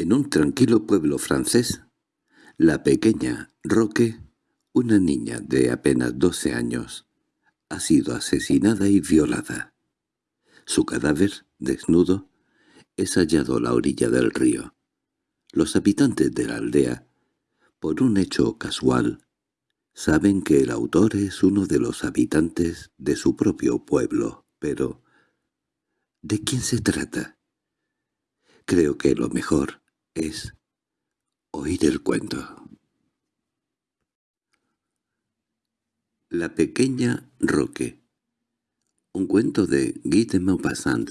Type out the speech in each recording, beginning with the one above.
En un tranquilo pueblo francés, la pequeña Roque, una niña de apenas doce años, ha sido asesinada y violada. Su cadáver, desnudo, es hallado a la orilla del río. Los habitantes de la aldea, por un hecho casual, saben que el autor es uno de los habitantes de su propio pueblo, pero ¿de quién se trata? Creo que lo mejor es oír el cuento. La pequeña Roque Un cuento de Guy de Maupassant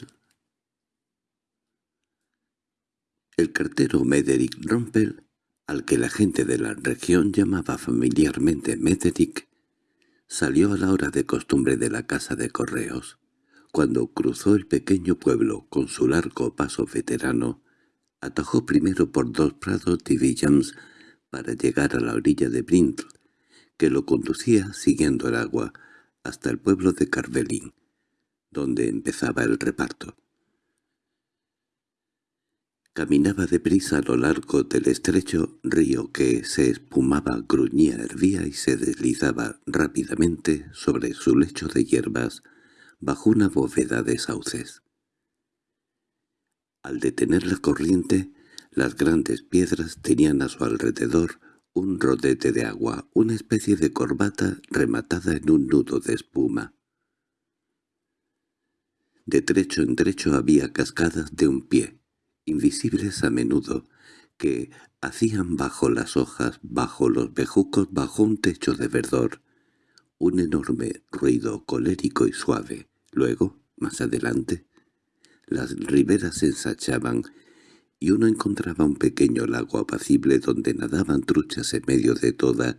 El cartero Mederic Rompel, al que la gente de la región llamaba familiarmente Mederic, salió a la hora de costumbre de la casa de correos. Cuando cruzó el pequeño pueblo con su largo paso veterano, atajó primero por dos prados de Villams para llegar a la orilla de Brindle, que lo conducía siguiendo el agua hasta el pueblo de Carvelín, donde empezaba el reparto. Caminaba deprisa a lo largo del estrecho río que se espumaba, gruñía, hervía y se deslizaba rápidamente sobre su lecho de hierbas bajo una bóveda de sauces. Al detener la corriente, las grandes piedras tenían a su alrededor un rodete de agua, una especie de corbata rematada en un nudo de espuma. De trecho en trecho había cascadas de un pie, invisibles a menudo, que hacían bajo las hojas, bajo los bejucos, bajo un techo de verdor, un enorme ruido colérico y suave. Luego, más adelante, las riberas se ensachaban y uno encontraba un pequeño lago apacible donde nadaban truchas en medio de toda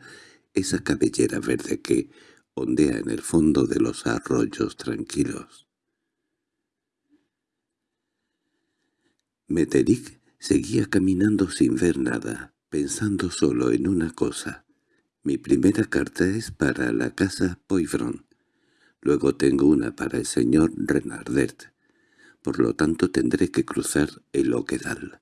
esa cabellera verde que ondea en el fondo de los arroyos tranquilos. Meteric seguía caminando sin ver nada, pensando solo en una cosa. Mi primera carta es para la casa Poivron. Luego tengo una para el señor Renardet por lo tanto tendré que cruzar el Oquedal.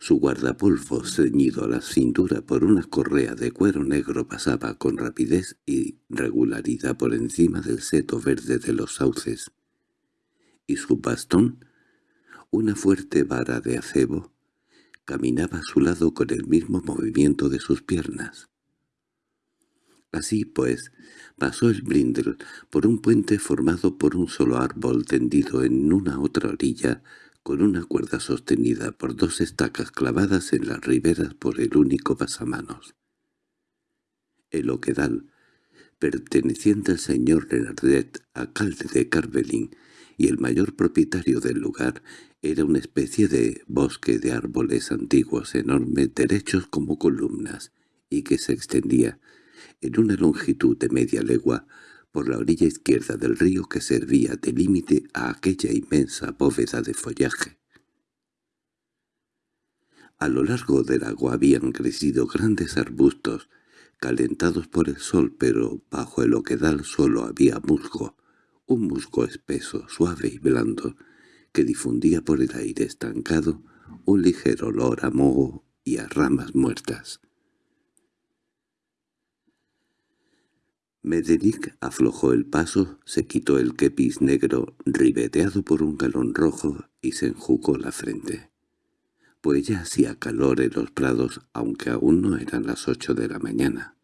Su guardapolvo ceñido a la cintura por una correa de cuero negro pasaba con rapidez y regularidad por encima del seto verde de los sauces, y su bastón, una fuerte vara de acebo, caminaba a su lado con el mismo movimiento de sus piernas. Así pues, pasó el Brindle por un puente formado por un solo árbol tendido en una otra orilla, con una cuerda sostenida por dos estacas clavadas en las riberas por el único pasamanos. El oquedal, perteneciente al señor Renardet, alcalde de Carvelín, y el mayor propietario del lugar, era una especie de bosque de árboles antiguos enormes derechos como columnas, y que se extendía en una longitud de media legua, por la orilla izquierda del río que servía de límite a aquella inmensa bóveda de follaje. A lo largo del agua habían crecido grandes arbustos, calentados por el sol, pero bajo el oquedal solo había musgo, un musgo espeso, suave y blando, que difundía por el aire estancado un ligero olor a moho y a ramas muertas. Mederic aflojó el paso, se quitó el kepis negro ribeteado por un galón rojo y se enjugó la frente. Pues ya hacía calor en los prados, aunque aún no eran las ocho de la mañana.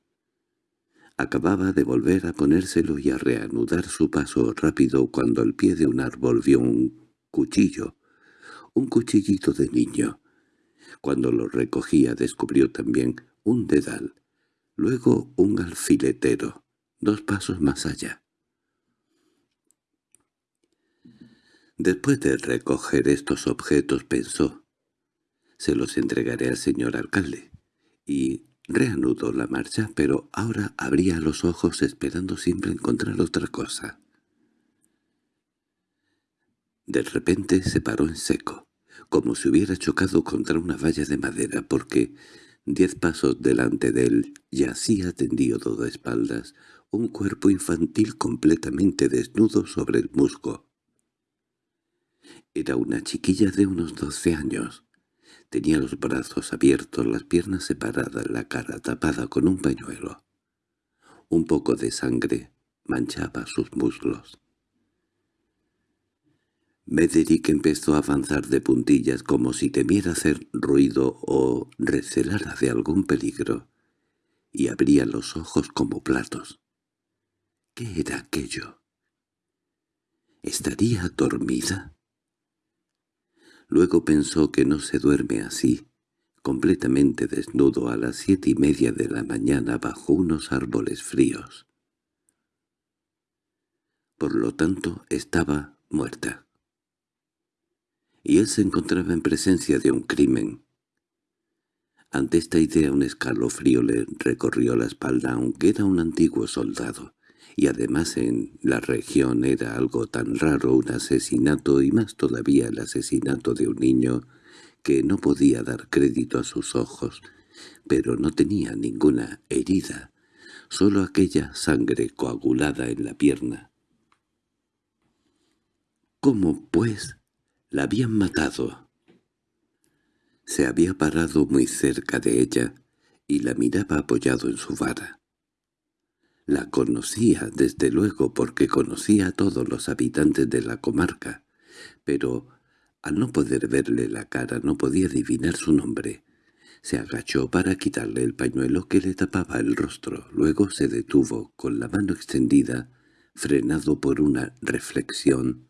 Acababa de volver a ponérselo y a reanudar su paso rápido cuando al pie de un árbol vio un cuchillo, un cuchillito de niño. Cuando lo recogía descubrió también un dedal, luego un alfiletero dos pasos más allá. Después de recoger estos objetos pensó, se los entregaré al señor alcalde, y reanudó la marcha, pero ahora abría los ojos esperando siempre encontrar otra cosa. De repente se paró en seco, como si hubiera chocado contra una valla de madera, porque diez pasos delante de él yacía tendido de espaldas un cuerpo infantil completamente desnudo sobre el musgo. Era una chiquilla de unos doce años. Tenía los brazos abiertos, las piernas separadas, la cara tapada con un pañuelo. Un poco de sangre manchaba sus muslos. Mederick empezó a avanzar de puntillas como si temiera hacer ruido o recelara de algún peligro, y abría los ojos como platos. ¿Qué era aquello? ¿Estaría dormida? Luego pensó que no se duerme así, completamente desnudo a las siete y media de la mañana bajo unos árboles fríos. Por lo tanto, estaba muerta. Y él se encontraba en presencia de un crimen. Ante esta idea un escalofrío le recorrió la espalda aunque era un antiguo soldado y además en la región era algo tan raro un asesinato y más todavía el asesinato de un niño que no podía dar crédito a sus ojos, pero no tenía ninguna herida, solo aquella sangre coagulada en la pierna. ¿Cómo, pues, la habían matado? Se había parado muy cerca de ella y la miraba apoyado en su vara. La conocía, desde luego, porque conocía a todos los habitantes de la comarca, pero al no poder verle la cara no podía adivinar su nombre. Se agachó para quitarle el pañuelo que le tapaba el rostro. Luego se detuvo, con la mano extendida, frenado por una reflexión.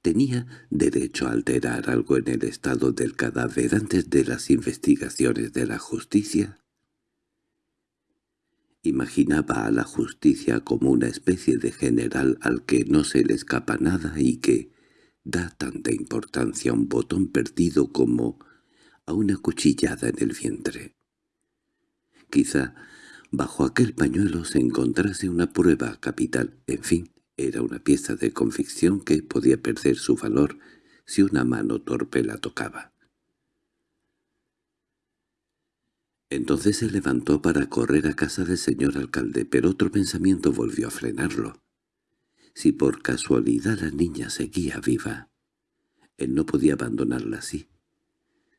¿Tenía derecho a alterar algo en el estado del cadáver antes de las investigaciones de la justicia? Imaginaba a la justicia como una especie de general al que no se le escapa nada y que da tanta importancia a un botón perdido como a una cuchillada en el vientre. Quizá bajo aquel pañuelo se encontrase una prueba capital, en fin, era una pieza de convicción que podía perder su valor si una mano torpe la tocaba. Entonces se levantó para correr a casa del señor alcalde, pero otro pensamiento volvió a frenarlo. Si por casualidad la niña seguía viva, él no podía abandonarla así.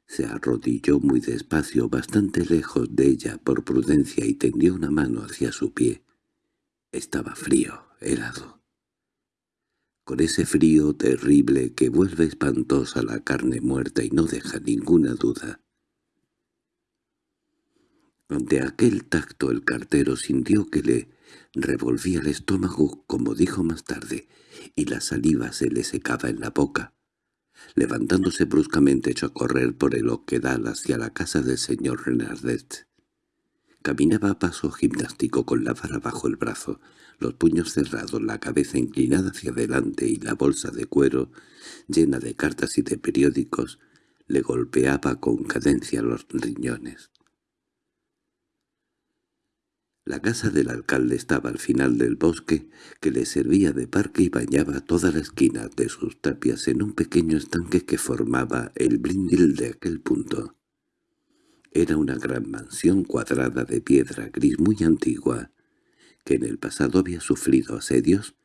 Se arrodilló muy despacio, bastante lejos de ella por prudencia y tendió una mano hacia su pie. Estaba frío, helado. Con ese frío terrible que vuelve espantosa la carne muerta y no deja ninguna duda, ante aquel tacto el cartero sintió que le revolvía el estómago, como dijo más tarde, y la saliva se le secaba en la boca. Levantándose bruscamente echó a correr por el oquedal hacia la casa del señor Renardet. Caminaba a paso gimnástico con la vara bajo el brazo, los puños cerrados, la cabeza inclinada hacia adelante y la bolsa de cuero, llena de cartas y de periódicos, le golpeaba con cadencia los riñones. La casa del alcalde estaba al final del bosque, que le servía de parque y bañaba toda la esquina de sus tapias en un pequeño estanque que formaba el brindil de aquel punto. Era una gran mansión cuadrada de piedra gris muy antigua, que en el pasado había sufrido asedios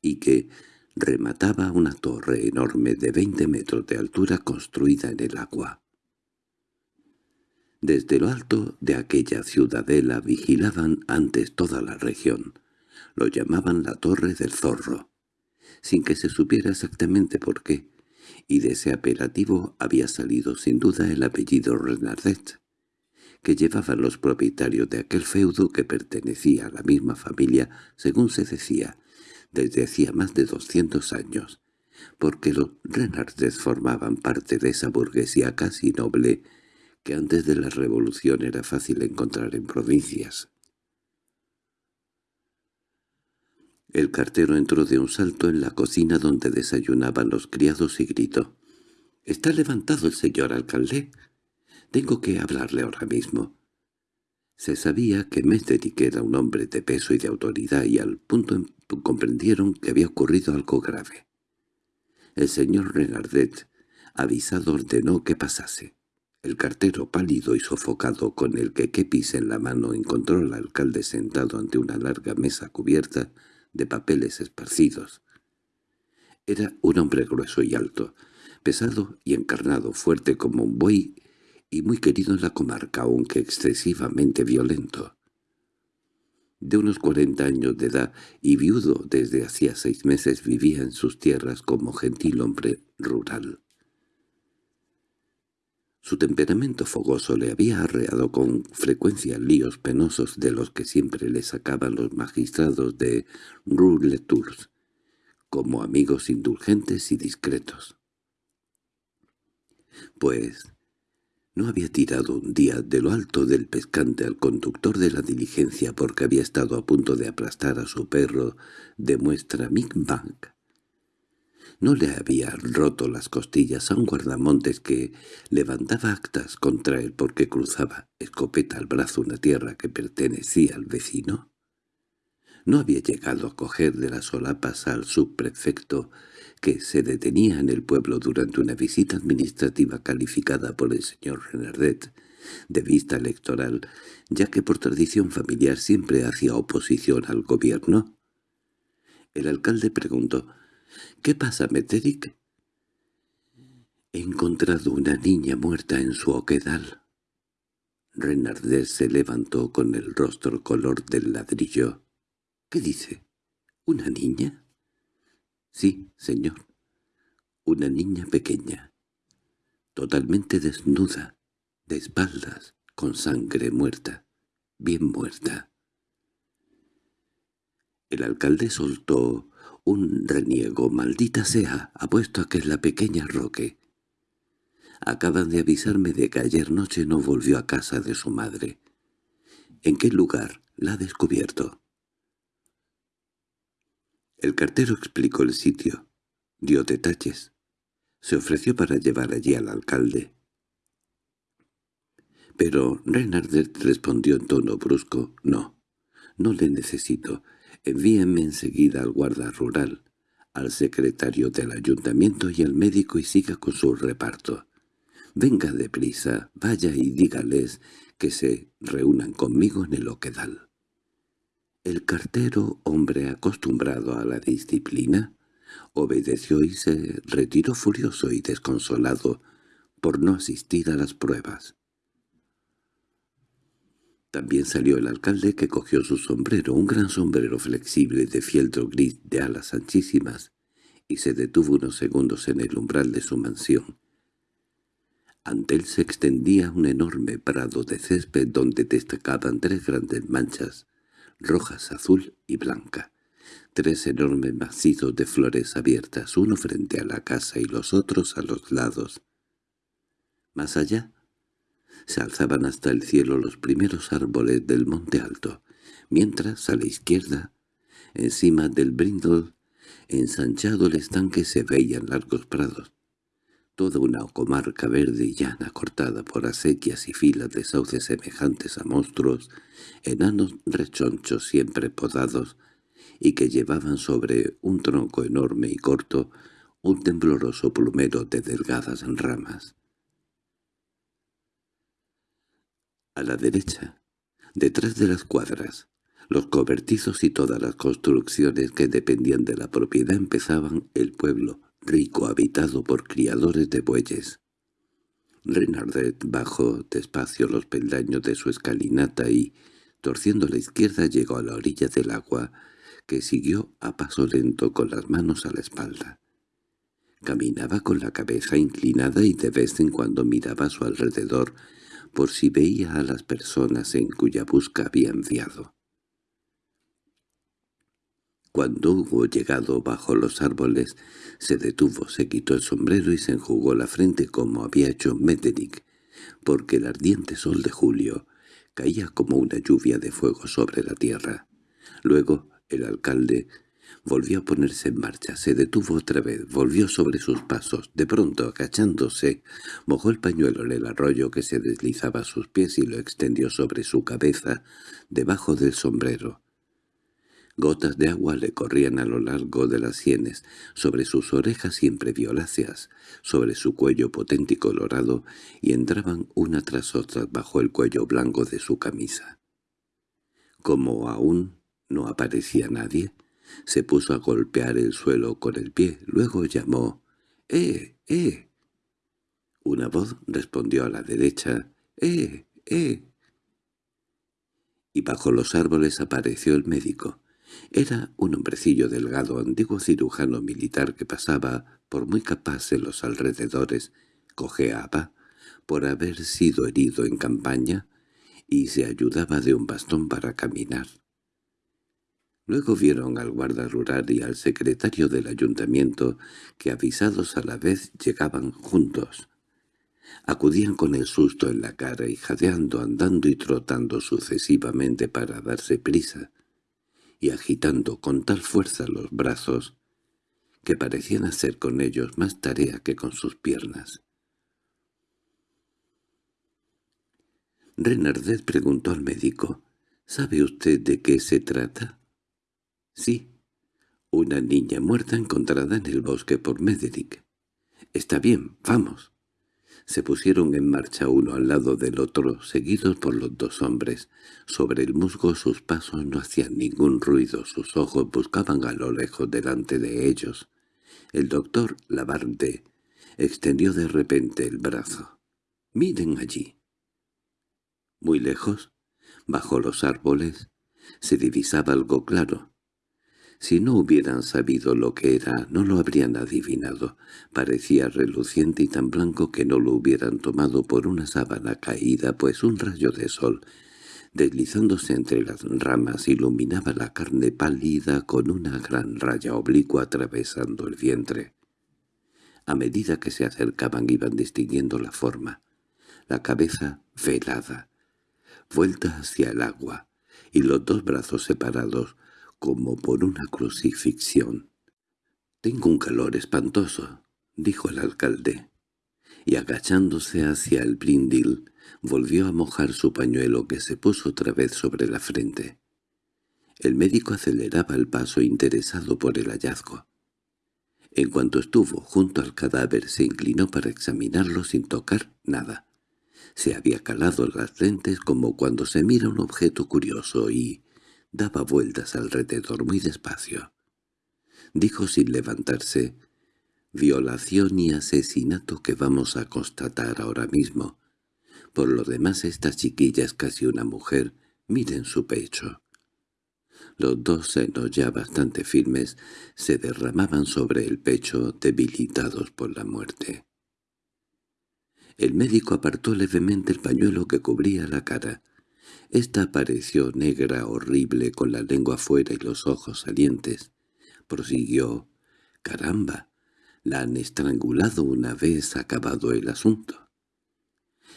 y que remataba una torre enorme de veinte metros de altura construida en el agua. Desde lo alto de aquella ciudadela vigilaban antes toda la región. Lo llamaban la Torre del Zorro, sin que se supiera exactamente por qué, y de ese apelativo había salido sin duda el apellido Renardet, que llevaban los propietarios de aquel feudo que pertenecía a la misma familia, según se decía, desde hacía más de doscientos años, porque los Renardet formaban parte de esa burguesía casi noble que antes de la revolución era fácil encontrar en provincias. El cartero entró de un salto en la cocina donde desayunaban los criados y gritó. —¿Está levantado el señor alcalde? Tengo que hablarle ahora mismo. Se sabía que Mesterick era un hombre de peso y de autoridad y al punto comprendieron que había ocurrido algo grave. El señor Renardet, avisado, ordenó que pasase. El cartero pálido y sofocado con el quequepis en la mano encontró al alcalde sentado ante una larga mesa cubierta de papeles esparcidos. Era un hombre grueso y alto, pesado y encarnado, fuerte como un buey y muy querido en la comarca, aunque excesivamente violento. De unos cuarenta años de edad y viudo desde hacía seis meses vivía en sus tierras como gentil hombre rural. Su temperamento fogoso le había arreado con frecuencia líos penosos de los que siempre le sacaban los magistrados de Rue-Tours, como amigos indulgentes y discretos. Pues no había tirado un día de lo alto del pescante al conductor de la diligencia porque había estado a punto de aplastar a su perro de muestra Mick Bank. No le había roto las costillas a un guardamontes que levantaba actas contra él porque cruzaba escopeta al brazo una tierra que pertenecía al vecino. No había llegado a coger de las solapas al subprefecto que se detenía en el pueblo durante una visita administrativa calificada por el señor Renardet de vista electoral, ya que por tradición familiar siempre hacía oposición al gobierno. El alcalde preguntó, «¿Qué pasa, Meteric?» «He encontrado una niña muerta en su oquedal». Renardet se levantó con el rostro color del ladrillo. «¿Qué dice? ¿Una niña?» —Sí, señor. Una niña pequeña, totalmente desnuda, de espaldas, con sangre muerta, bien muerta. El alcalde soltó un reniego. «Maldita sea, apuesto a que es la pequeña Roque». Acaban de avisarme de que ayer noche no volvió a casa de su madre. ¿En qué lugar la ha descubierto? El cartero explicó el sitio, dio detalles. Se ofreció para llevar allí al alcalde. Pero Renardet respondió en tono brusco, «No, no le necesito. Envíenme enseguida al guarda rural, al secretario del ayuntamiento y al médico y siga con su reparto. Venga deprisa, vaya y dígales que se reúnan conmigo en el Oquedal». El cartero, hombre acostumbrado a la disciplina, obedeció y se retiró furioso y desconsolado por no asistir a las pruebas. También salió el alcalde que cogió su sombrero, un gran sombrero flexible de fieltro gris de alas anchísimas, y se detuvo unos segundos en el umbral de su mansión. Ante él se extendía un enorme prado de césped donde destacaban tres grandes manchas rojas, azul y blanca. Tres enormes macizos de flores abiertas, uno frente a la casa y los otros a los lados. Más allá, se alzaban hasta el cielo los primeros árboles del monte alto, mientras a la izquierda, encima del brindle, ensanchado el estanque se veían largos prados, toda una comarca verde y llana cortada por acequias y filas de sauces semejantes a monstruos, enanos rechonchos siempre podados, y que llevaban sobre un tronco enorme y corto un tembloroso plumero de delgadas ramas. A la derecha, detrás de las cuadras, los cobertizos y todas las construcciones que dependían de la propiedad empezaban el pueblo, rico habitado por criadores de bueyes. Renardet bajó despacio los peldaños de su escalinata y, torciendo la izquierda, llegó a la orilla del agua, que siguió a paso lento con las manos a la espalda. Caminaba con la cabeza inclinada y de vez en cuando miraba a su alrededor por si veía a las personas en cuya busca había enviado. Cuando hubo llegado bajo los árboles, se detuvo, se quitó el sombrero y se enjugó la frente como había hecho Metternich, porque el ardiente sol de julio caía como una lluvia de fuego sobre la tierra. Luego el alcalde volvió a ponerse en marcha, se detuvo otra vez, volvió sobre sus pasos. De pronto, agachándose, mojó el pañuelo en el arroyo que se deslizaba a sus pies y lo extendió sobre su cabeza, debajo del sombrero. Gotas de agua le corrían a lo largo de las sienes, sobre sus orejas siempre violáceas, sobre su cuello potente y colorado, y entraban una tras otra bajo el cuello blanco de su camisa. Como aún no aparecía nadie, se puso a golpear el suelo con el pie, luego llamó «¡Eh, eh!». Una voz respondió a la derecha, «¡Eh! ¡Eh!». Y bajo los árboles apareció el médico. Era un hombrecillo delgado, antiguo cirujano militar que pasaba por muy capaz en los alrededores, cojeaba por haber sido herido en campaña y se ayudaba de un bastón para caminar. Luego vieron al guarda rural y al secretario del ayuntamiento, que avisados a la vez llegaban juntos. Acudían con el susto en la cara y jadeando, andando y trotando sucesivamente para darse prisa, y agitando con tal fuerza los brazos, que parecían hacer con ellos más tarea que con sus piernas. Renardet preguntó al médico, «¿Sabe usted de qué se trata?» «Sí, una niña muerta encontrada en el bosque por Mederick. Está bien, vamos». Se pusieron en marcha uno al lado del otro, seguidos por los dos hombres. Sobre el musgo sus pasos no hacían ningún ruido, sus ojos buscaban a lo lejos delante de ellos. El doctor Labarde extendió de repente el brazo. «Miren allí». Muy lejos, bajo los árboles, se divisaba algo claro. Si no hubieran sabido lo que era, no lo habrían adivinado. Parecía reluciente y tan blanco que no lo hubieran tomado por una sábana caída, pues un rayo de sol, deslizándose entre las ramas, iluminaba la carne pálida con una gran raya oblicua atravesando el vientre. A medida que se acercaban iban distinguiendo la forma, la cabeza velada, vuelta hacia el agua, y los dos brazos separados, como por una crucifixión. «Tengo un calor espantoso», dijo el alcalde, y agachándose hacia el brindil, volvió a mojar su pañuelo que se puso otra vez sobre la frente. El médico aceleraba el paso interesado por el hallazgo. En cuanto estuvo junto al cadáver se inclinó para examinarlo sin tocar nada. Se había calado las lentes como cuando se mira un objeto curioso y, daba vueltas alrededor muy despacio. Dijo sin levantarse, «Violación y asesinato que vamos a constatar ahora mismo. Por lo demás esta chiquilla es casi una mujer, miren su pecho». Los dos senos ya bastante firmes se derramaban sobre el pecho debilitados por la muerte. El médico apartó levemente el pañuelo que cubría la cara. Esta apareció negra, horrible, con la lengua fuera y los ojos salientes. Prosiguió, «¡Caramba! La han estrangulado una vez acabado el asunto».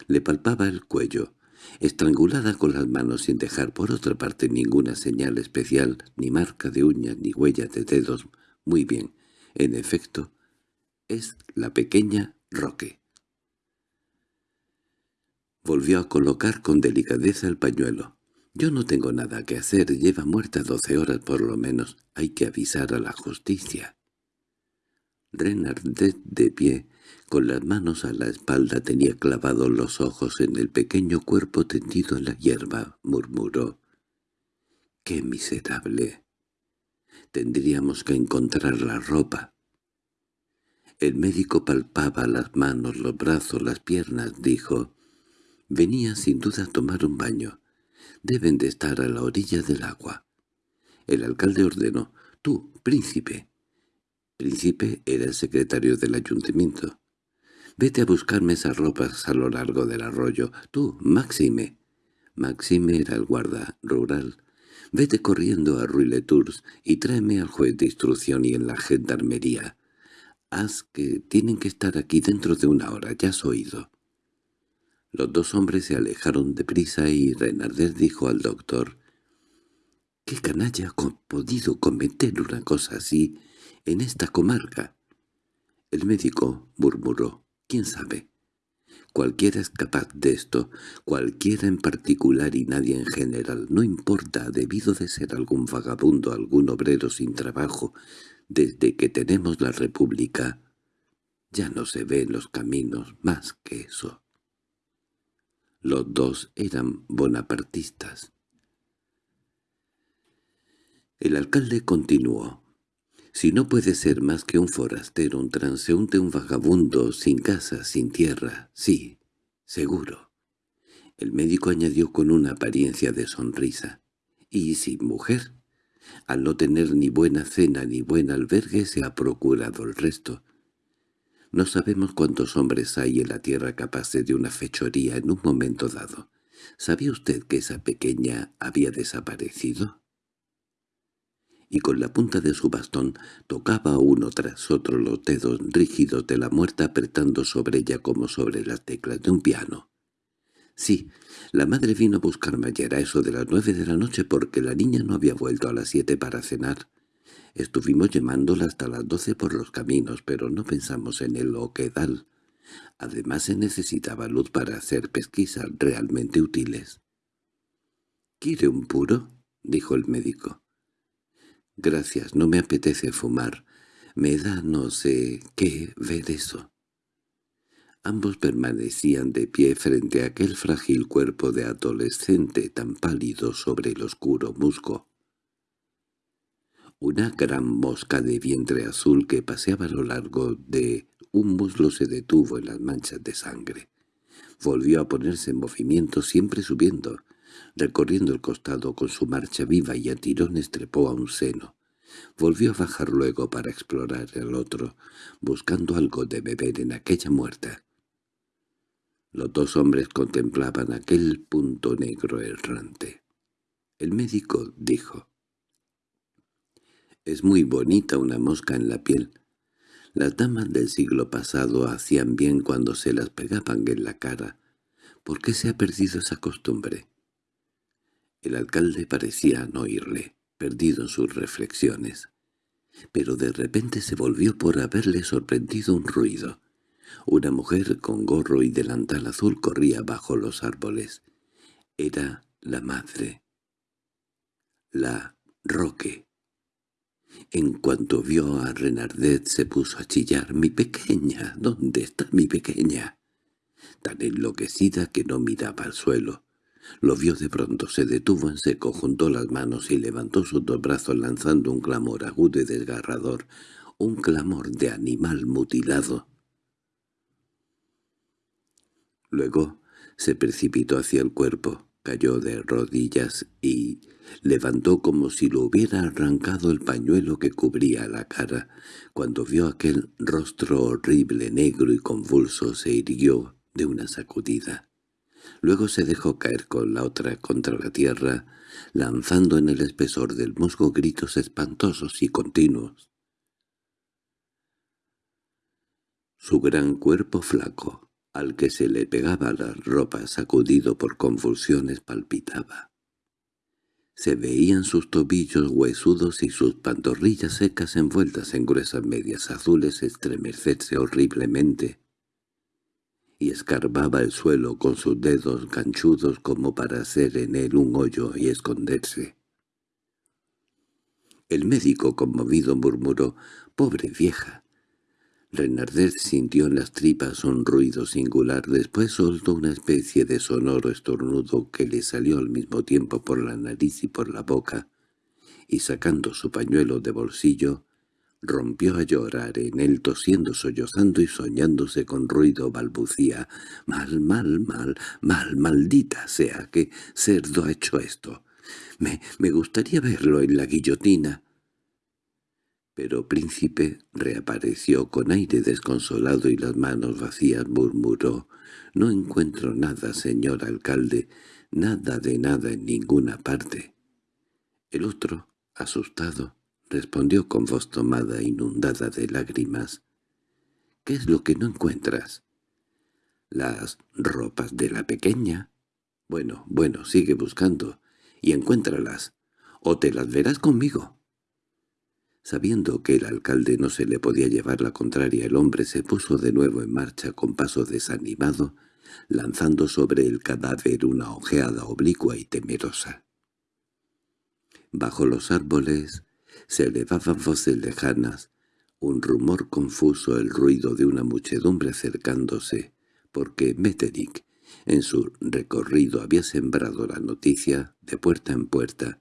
Le palpaba el cuello, estrangulada con las manos sin dejar por otra parte ninguna señal especial, ni marca de uñas ni huella de dedos. Muy bien, en efecto, es la pequeña Roque. Volvió a colocar con delicadeza el pañuelo. «Yo no tengo nada que hacer, lleva muerta doce horas por lo menos. Hay que avisar a la justicia». Renardet de pie, con las manos a la espalda, tenía clavados los ojos en el pequeño cuerpo tendido en la hierba, murmuró. «¡Qué miserable! Tendríamos que encontrar la ropa». El médico palpaba las manos, los brazos, las piernas, dijo. Venía sin duda a tomar un baño. Deben de estar a la orilla del agua. El alcalde ordenó, «Tú, príncipe». Príncipe era el secretario del ayuntamiento. «Vete a buscarme esas ropas a lo largo del arroyo. Tú, Máxime». Máxime era el guarda rural. «Vete corriendo a Ruiletours y tráeme al juez de instrucción y en la gendarmería. Haz que tienen que estar aquí dentro de una hora, ya has oído». Los dos hombres se alejaron deprisa y Renardet dijo al doctor, «¿Qué canalla ha podido cometer una cosa así en esta comarca?» El médico murmuró, «¿Quién sabe?» Cualquiera es capaz de esto, cualquiera en particular y nadie en general, no importa, debido de ser algún vagabundo, algún obrero sin trabajo, desde que tenemos la república, ya no se ve en los caminos más que eso. Los dos eran bonapartistas. El alcalde continuó. Si no puede ser más que un forastero, un transeúnte, un vagabundo, sin casa, sin tierra, sí, seguro. El médico añadió con una apariencia de sonrisa. —¿Y sin mujer? Al no tener ni buena cena ni buen albergue se ha procurado el resto. No sabemos cuántos hombres hay en la tierra capaces de una fechoría en un momento dado. ¿Sabía usted que esa pequeña había desaparecido? Y con la punta de su bastón tocaba uno tras otro los dedos rígidos de la muerta apretando sobre ella como sobre las teclas de un piano. Sí, la madre vino a buscarme ayer a eso de las nueve de la noche porque la niña no había vuelto a las siete para cenar. Estuvimos llamándola hasta las doce por los caminos, pero no pensamos en el oquedal. Además se necesitaba luz para hacer pesquisas realmente útiles. —¿Quiere un puro? —dijo el médico. —Gracias, no me apetece fumar. Me da no sé qué ver eso. Ambos permanecían de pie frente a aquel frágil cuerpo de adolescente tan pálido sobre el oscuro musgo. Una gran mosca de vientre azul que paseaba a lo largo de un muslo se detuvo en las manchas de sangre. Volvió a ponerse en movimiento, siempre subiendo, recorriendo el costado con su marcha viva y a tirones trepó a un seno. Volvió a bajar luego para explorar el otro, buscando algo de beber en aquella muerta. Los dos hombres contemplaban aquel punto negro errante. El médico dijo, «Es muy bonita una mosca en la piel. Las damas del siglo pasado hacían bien cuando se las pegaban en la cara. ¿Por qué se ha perdido esa costumbre?» El alcalde parecía no oírle, perdido en sus reflexiones. Pero de repente se volvió por haberle sorprendido un ruido. Una mujer con gorro y delantal azul corría bajo los árboles. Era la madre. La Roque. En cuanto vio a Renardet se puso a chillar. «¡Mi pequeña! ¿Dónde está mi pequeña?» Tan enloquecida que no miraba al suelo. Lo vio de pronto, se detuvo en seco, juntó las manos y levantó sus dos brazos lanzando un clamor agudo y desgarrador, un clamor de animal mutilado. Luego se precipitó hacia el cuerpo, cayó de rodillas y levantó como si lo hubiera arrancado el pañuelo que cubría la cara. Cuando vio aquel rostro horrible, negro y convulso, se irguió de una sacudida. Luego se dejó caer con la otra contra la tierra, lanzando en el espesor del musgo gritos espantosos y continuos. Su gran cuerpo flaco, al que se le pegaba la ropa sacudido por convulsiones palpitaba. Se veían sus tobillos huesudos y sus pantorrillas secas envueltas en gruesas medias azules estremecerse horriblemente, y escarbaba el suelo con sus dedos ganchudos como para hacer en él un hoyo y esconderse. El médico conmovido murmuró, «¡Pobre vieja! Renardet sintió en las tripas un ruido singular, después soltó una especie de sonoro estornudo que le salió al mismo tiempo por la nariz y por la boca, y sacando su pañuelo de bolsillo, rompió a llorar en él tosiendo, sollozando y soñándose con ruido balbucía. «Mal, mal, mal, mal, maldita sea, qué cerdo ha hecho esto. Me, me gustaría verlo en la guillotina». Pero Príncipe reapareció con aire desconsolado y las manos vacías murmuró «No encuentro nada, señor alcalde, nada de nada en ninguna parte». El otro, asustado, respondió con voz tomada inundada de lágrimas «¿Qué es lo que no encuentras?» «Las ropas de la pequeña». «Bueno, bueno, sigue buscando, y encuéntralas, o te las verás conmigo». Sabiendo que el alcalde no se le podía llevar la contraria, el hombre se puso de nuevo en marcha con paso desanimado, lanzando sobre el cadáver una ojeada oblicua y temerosa. Bajo los árboles se elevaban voces lejanas, un rumor confuso, el ruido de una muchedumbre acercándose, porque Metternich, en su recorrido, había sembrado la noticia de puerta en puerta.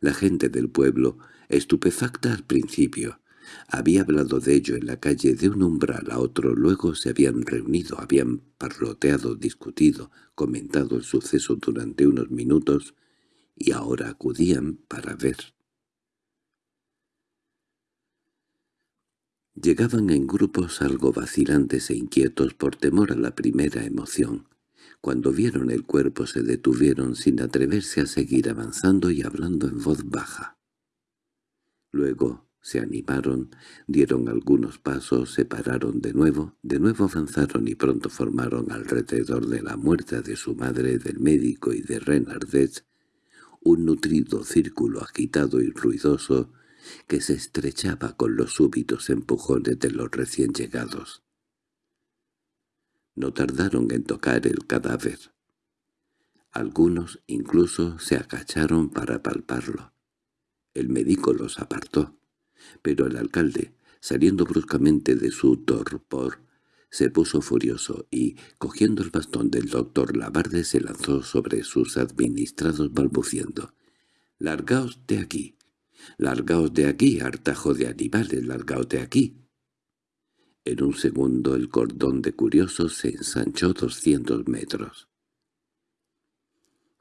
La gente del pueblo Estupefacta al principio, Había hablado de ello en la calle de un umbral a otro, luego se habían reunido, habían parloteado, discutido, comentado el suceso durante unos minutos, y ahora acudían para ver. Llegaban en grupos algo vacilantes e inquietos por temor a la primera emoción. Cuando vieron el cuerpo se detuvieron sin atreverse a seguir avanzando y hablando en voz baja. Luego se animaron, dieron algunos pasos, se pararon de nuevo, de nuevo avanzaron y pronto formaron alrededor de la muerta de su madre, del médico y de Renardet un nutrido círculo agitado y ruidoso que se estrechaba con los súbitos empujones de los recién llegados. No tardaron en tocar el cadáver. Algunos incluso se agacharon para palparlo. El médico los apartó pero el alcalde, saliendo bruscamente de su torpor, se puso furioso y, cogiendo el bastón del doctor Labarde, se lanzó sobre sus administrados balbuciendo. «¡Largaos de aquí! ¡Largaos de aquí, hartajo de animales! ¡Largaos de aquí!» En un segundo el cordón de curiosos se ensanchó doscientos metros.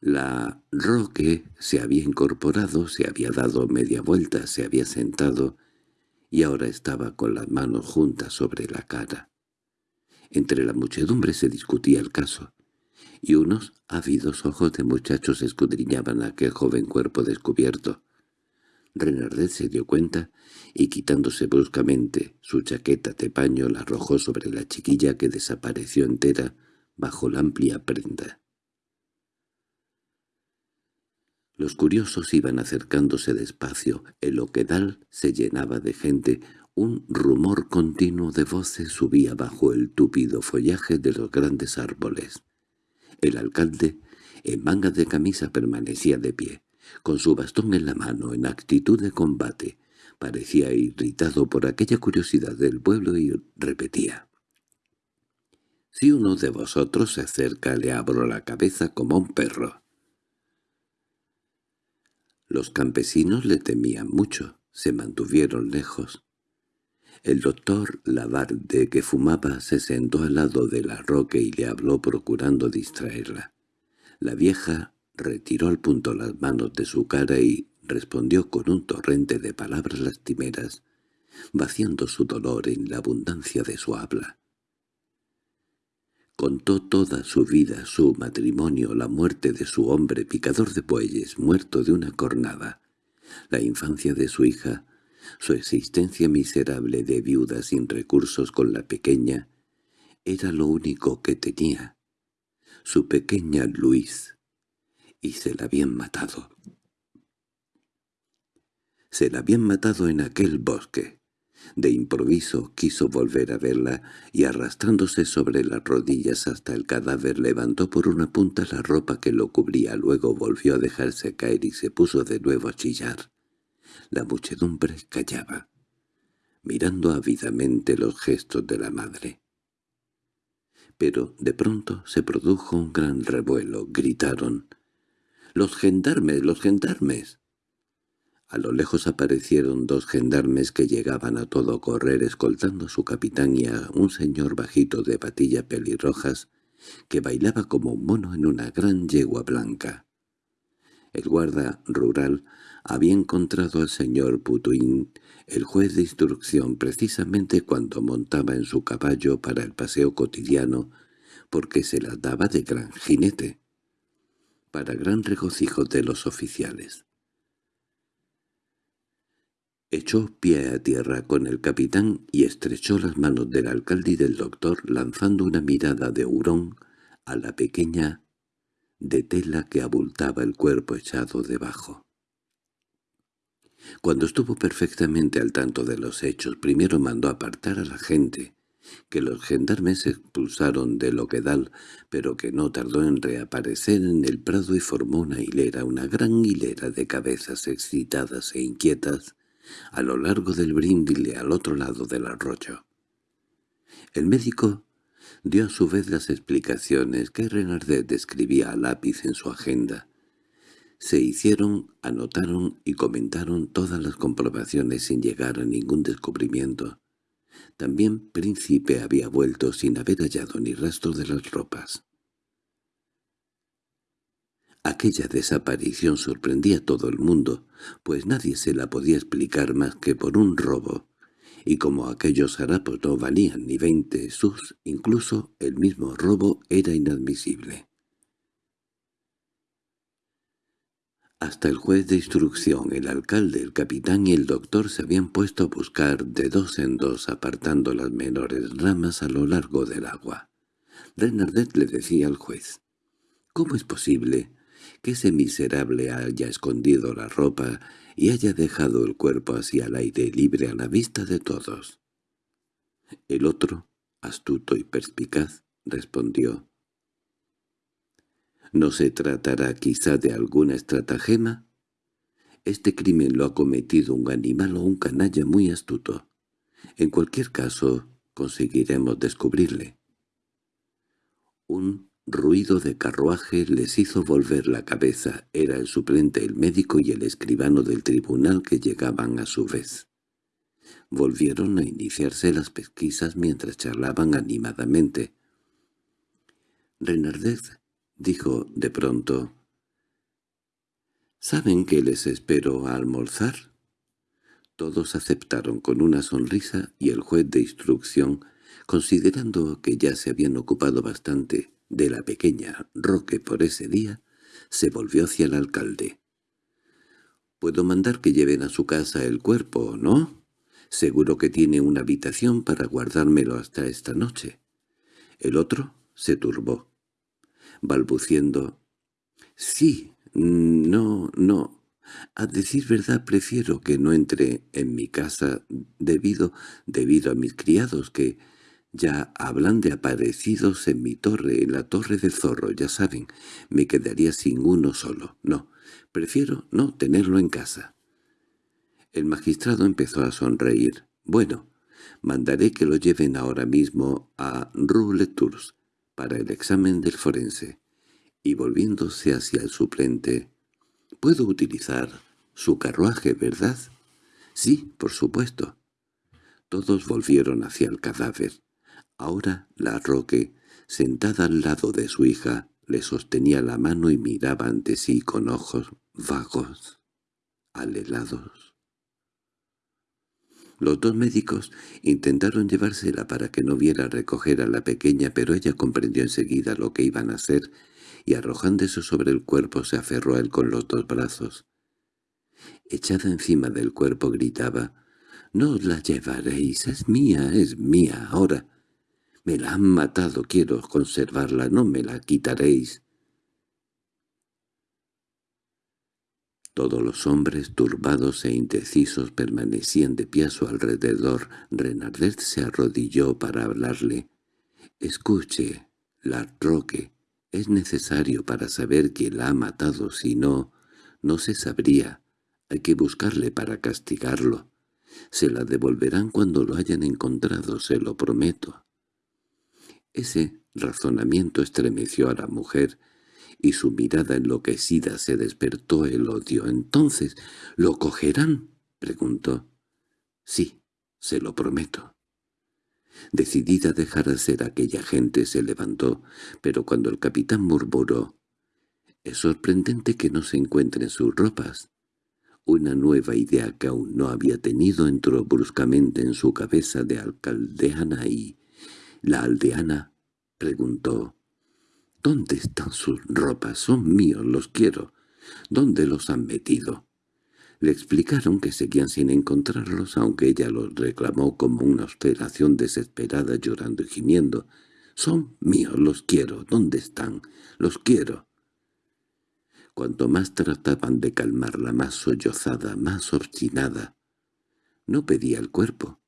La Roque se había incorporado, se había dado media vuelta, se había sentado y ahora estaba con las manos juntas sobre la cara. Entre la muchedumbre se discutía el caso, y unos ávidos ojos de muchachos escudriñaban aquel joven cuerpo descubierto. Renardet se dio cuenta y quitándose bruscamente su chaqueta de paño la arrojó sobre la chiquilla que desapareció entera bajo la amplia prenda. Los curiosos iban acercándose despacio, el oquedal se llenaba de gente, un rumor continuo de voces subía bajo el túpido follaje de los grandes árboles. El alcalde, en manga de camisa, permanecía de pie, con su bastón en la mano, en actitud de combate. Parecía irritado por aquella curiosidad del pueblo y repetía. «Si uno de vosotros se acerca le abro la cabeza como un perro». Los campesinos le temían mucho, se mantuvieron lejos. El doctor Labarde, que fumaba, se sentó al lado de la roca y le habló procurando distraerla. La vieja retiró al punto las manos de su cara y respondió con un torrente de palabras lastimeras, vaciando su dolor en la abundancia de su habla. Contó toda su vida, su matrimonio, la muerte de su hombre, picador de bueyes, muerto de una cornada, la infancia de su hija, su existencia miserable de viuda sin recursos con la pequeña, era lo único que tenía, su pequeña Luis, y se la habían matado. Se la habían matado en aquel bosque. De improviso quiso volver a verla y arrastrándose sobre las rodillas hasta el cadáver levantó por una punta la ropa que lo cubría, luego volvió a dejarse caer y se puso de nuevo a chillar. La muchedumbre callaba, mirando ávidamente los gestos de la madre. Pero de pronto se produjo un gran revuelo, gritaron «¡Los gendarmes! ¡Los gendarmes!» A lo lejos aparecieron dos gendarmes que llegaban a todo correr escoltando a su capitán y a un señor bajito de patilla pelirrojas que bailaba como un mono en una gran yegua blanca. El guarda rural había encontrado al señor Putuín, el juez de instrucción, precisamente cuando montaba en su caballo para el paseo cotidiano, porque se la daba de gran jinete, para gran regocijo de los oficiales. Echó pie a tierra con el capitán y estrechó las manos del alcalde y del doctor lanzando una mirada de hurón a la pequeña de tela que abultaba el cuerpo echado debajo. Cuando estuvo perfectamente al tanto de los hechos, primero mandó apartar a la gente, que los gendarmes expulsaron de Loquedal, pero que no tardó en reaparecer en el prado y formó una hilera, una gran hilera de cabezas excitadas e inquietas, a lo largo del brindile al otro lado del arroyo. El médico dio a su vez las explicaciones que Renardet describía a lápiz en su agenda. Se hicieron, anotaron y comentaron todas las comprobaciones sin llegar a ningún descubrimiento. También Príncipe había vuelto sin haber hallado ni rastro de las ropas. Aquella desaparición sorprendía a todo el mundo, pues nadie se la podía explicar más que por un robo, y como aquellos harapos no valían ni veinte sus, incluso el mismo robo era inadmisible. Hasta el juez de instrucción, el alcalde, el capitán y el doctor se habían puesto a buscar de dos en dos apartando las menores ramas a lo largo del agua. Renardet le decía al juez, «¿Cómo es posible que ese miserable haya escondido la ropa y haya dejado el cuerpo así al aire libre a la vista de todos?» El otro, astuto y perspicaz, respondió, ¿No se tratará quizá de alguna estratagema? Este crimen lo ha cometido un animal o un canalla muy astuto. En cualquier caso, conseguiremos descubrirle. Un ruido de carruaje les hizo volver la cabeza. Era el suplente, el médico y el escribano del tribunal que llegaban a su vez. Volvieron a iniciarse las pesquisas mientras charlaban animadamente. Renardez dijo de pronto. —¿Saben que les espero a almorzar? Todos aceptaron con una sonrisa y el juez de instrucción, considerando que ya se habían ocupado bastante de la pequeña Roque por ese día, se volvió hacia el alcalde. «Puedo mandar que lleven a su casa el cuerpo, ¿no? Seguro que tiene una habitación para guardármelo hasta esta noche». El otro se turbó balbuciendo. «Sí, no, no. A decir verdad prefiero que no entre en mi casa debido, debido a mis criados que ya hablan de aparecidos en mi torre, en la torre del zorro, ya saben. Me quedaría sin uno solo. No, prefiero no tenerlo en casa». El magistrado empezó a sonreír. «Bueno, mandaré que lo lleven ahora mismo a Rue Tours para el examen del forense, y volviéndose hacia el suplente, «¿Puedo utilizar su carruaje, verdad?» «Sí, por supuesto». Todos volvieron hacia el cadáver. Ahora la Roque, sentada al lado de su hija, le sostenía la mano y miraba ante sí con ojos vagos, alelados. Los dos médicos intentaron llevársela para que no viera recoger a la pequeña, pero ella comprendió enseguida lo que iban a hacer y arrojándose sobre el cuerpo se aferró a él con los dos brazos. Echada encima del cuerpo gritaba, «No os la llevaréis, es mía, es mía, ahora. Me la han matado, quiero conservarla, no me la quitaréis». Todos los hombres turbados e indecisos permanecían de pie a su alrededor. Renardet se arrodilló para hablarle. «Escuche, la Roque, es necesario para saber quién la ha matado, si no, no se sabría. Hay que buscarle para castigarlo. Se la devolverán cuando lo hayan encontrado, se lo prometo». Ese razonamiento estremeció a la mujer, y su mirada enloquecida se despertó el odio. —¿Entonces lo cogerán? —preguntó. —Sí, se lo prometo. Decidida a dejar hacer aquella gente se levantó, pero cuando el capitán murmuró «Es sorprendente que no se encuentren sus ropas». Una nueva idea que aún no había tenido entró bruscamente en su cabeza de alcaldeana y... La aldeana preguntó ¿Dónde están sus ropas? Son míos, los quiero. ¿Dónde los han metido? Le explicaron que seguían sin encontrarlos, aunque ella los reclamó como una obstinación desesperada, llorando y gimiendo. «Son míos, los quiero. ¿Dónde están? Los quiero». Cuanto más trataban de calmarla, más sollozada, más obstinada. No pedía el cuerpo.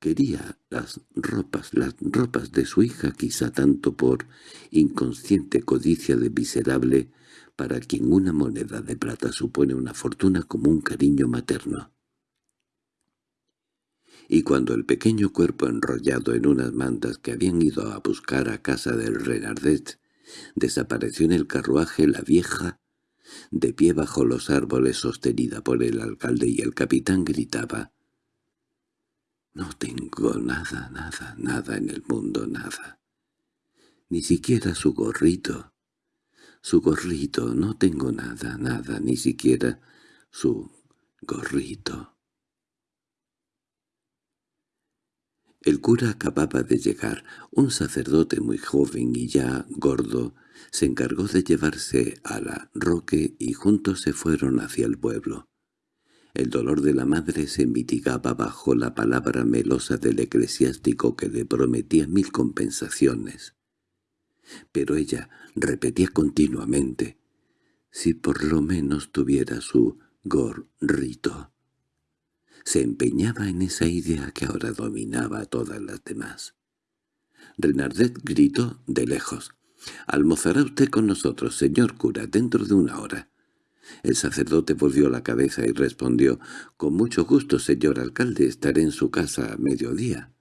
Quería las ropas, las ropas de su hija, quizá tanto por inconsciente codicia de miserable, para quien una moneda de plata supone una fortuna como un cariño materno. Y cuando el pequeño cuerpo enrollado en unas mantas que habían ido a buscar a casa del Renardet desapareció en el carruaje, la vieja de pie bajo los árboles sostenida por el alcalde y el capitán gritaba «No tengo nada, nada, nada en el mundo, nada. Ni siquiera su gorrito. Su gorrito, no tengo nada, nada, ni siquiera su gorrito». El cura acababa de llegar, un sacerdote muy joven y ya gordo, se encargó de llevarse a la Roque y juntos se fueron hacia el pueblo. El dolor de la madre se mitigaba bajo la palabra melosa del eclesiástico que le prometía mil compensaciones. Pero ella repetía continuamente, «Si por lo menos tuviera su gorrito» se empeñaba en esa idea que ahora dominaba a todas las demás. Renardet gritó de lejos. «Almozará usted con nosotros, señor cura, dentro de una hora». El sacerdote volvió la cabeza y respondió, «Con mucho gusto, señor alcalde, estaré en su casa a mediodía».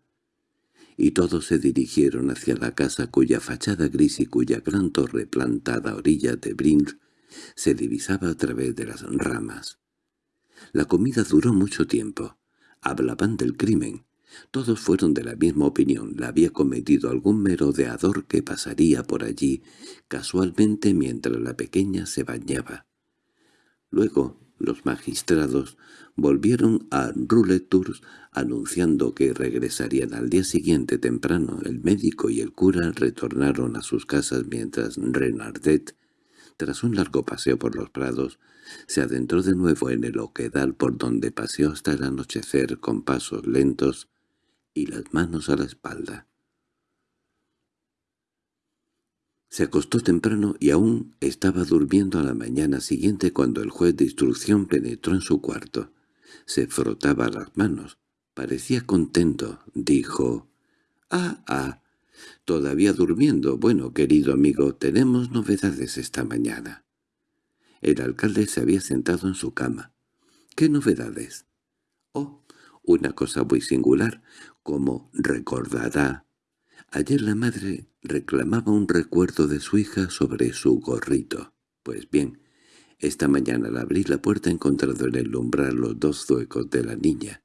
Y todos se dirigieron hacia la casa cuya fachada gris y cuya gran torre plantada a orillas de Brin se divisaba a través de las ramas. La comida duró mucho tiempo. Hablaban del crimen. Todos fueron de la misma opinión. La había cometido algún merodeador que pasaría por allí casualmente mientras la pequeña se bañaba. Luego los magistrados volvieron a Tours anunciando que regresarían al día siguiente temprano. El médico y el cura retornaron a sus casas mientras Renardet, tras un largo paseo por los prados, se adentró de nuevo en el oquedal por donde paseó hasta el anochecer con pasos lentos y las manos a la espalda. Se acostó temprano y aún estaba durmiendo a la mañana siguiente cuando el juez de instrucción penetró en su cuarto. Se frotaba las manos. Parecía contento. Dijo, «Ah, ah, todavía durmiendo. Bueno, querido amigo, tenemos novedades esta mañana». El alcalde se había sentado en su cama. —¿Qué novedades? —Oh, una cosa muy singular, como recordará. Ayer la madre reclamaba un recuerdo de su hija sobre su gorrito. Pues bien, esta mañana al abrir la puerta he encontrado en el umbral los dos zuecos de la niña,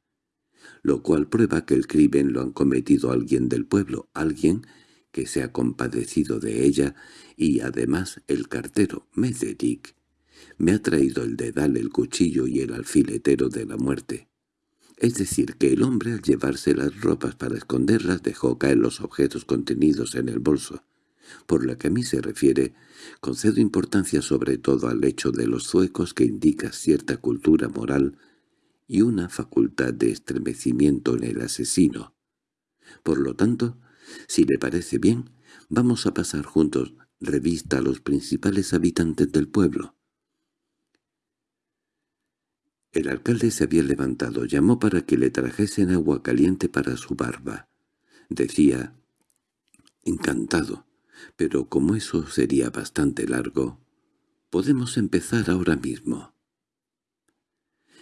lo cual prueba que el crimen lo han cometido alguien del pueblo, alguien que se ha compadecido de ella, y además el cartero, Mederich, me ha traído el dedal, el cuchillo y el alfiletero de la muerte. Es decir, que el hombre al llevarse las ropas para esconderlas dejó caer los objetos contenidos en el bolso. Por lo que a mí se refiere, concedo importancia sobre todo al hecho de los zuecos que indica cierta cultura moral y una facultad de estremecimiento en el asesino. Por lo tanto, si le parece bien, vamos a pasar juntos revista a los principales habitantes del pueblo. El alcalde se había levantado, llamó para que le trajesen agua caliente para su barba. Decía, «Encantado, pero como eso sería bastante largo, podemos empezar ahora mismo».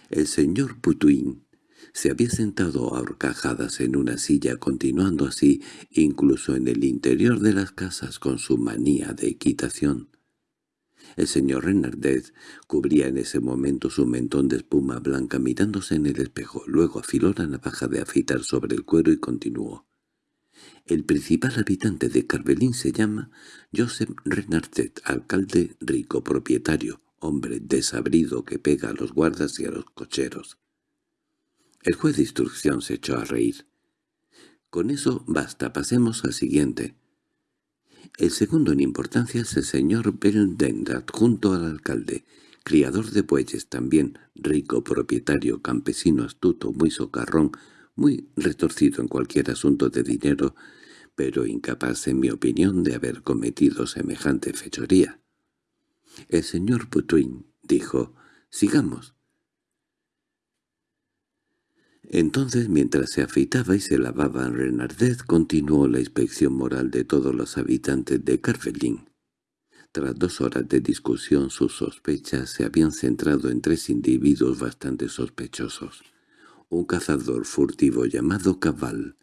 El señor Putuin se había sentado a horcajadas en una silla, continuando así incluso en el interior de las casas con su manía de equitación. El señor Renardet cubría en ese momento su mentón de espuma blanca mirándose en el espejo, luego afiló la navaja de afeitar sobre el cuero y continuó. El principal habitante de Carvelín se llama Joseph Renardet, alcalde rico propietario, hombre desabrido que pega a los guardas y a los cocheros. El juez de instrucción se echó a reír. Con eso basta, pasemos al siguiente. El segundo en importancia es el señor Beldendat junto al alcalde, criador de bueyes también, rico propietario, campesino astuto, muy socarrón, muy retorcido en cualquier asunto de dinero, pero incapaz, en mi opinión, de haber cometido semejante fechoría. El señor Putuin dijo, «Sigamos». Entonces, mientras se afeitaba y se lavaba Renardet, continuó la inspección moral de todos los habitantes de Carvelín. Tras dos horas de discusión, sus sospechas se habían centrado en tres individuos bastante sospechosos. Un cazador furtivo llamado Cabal,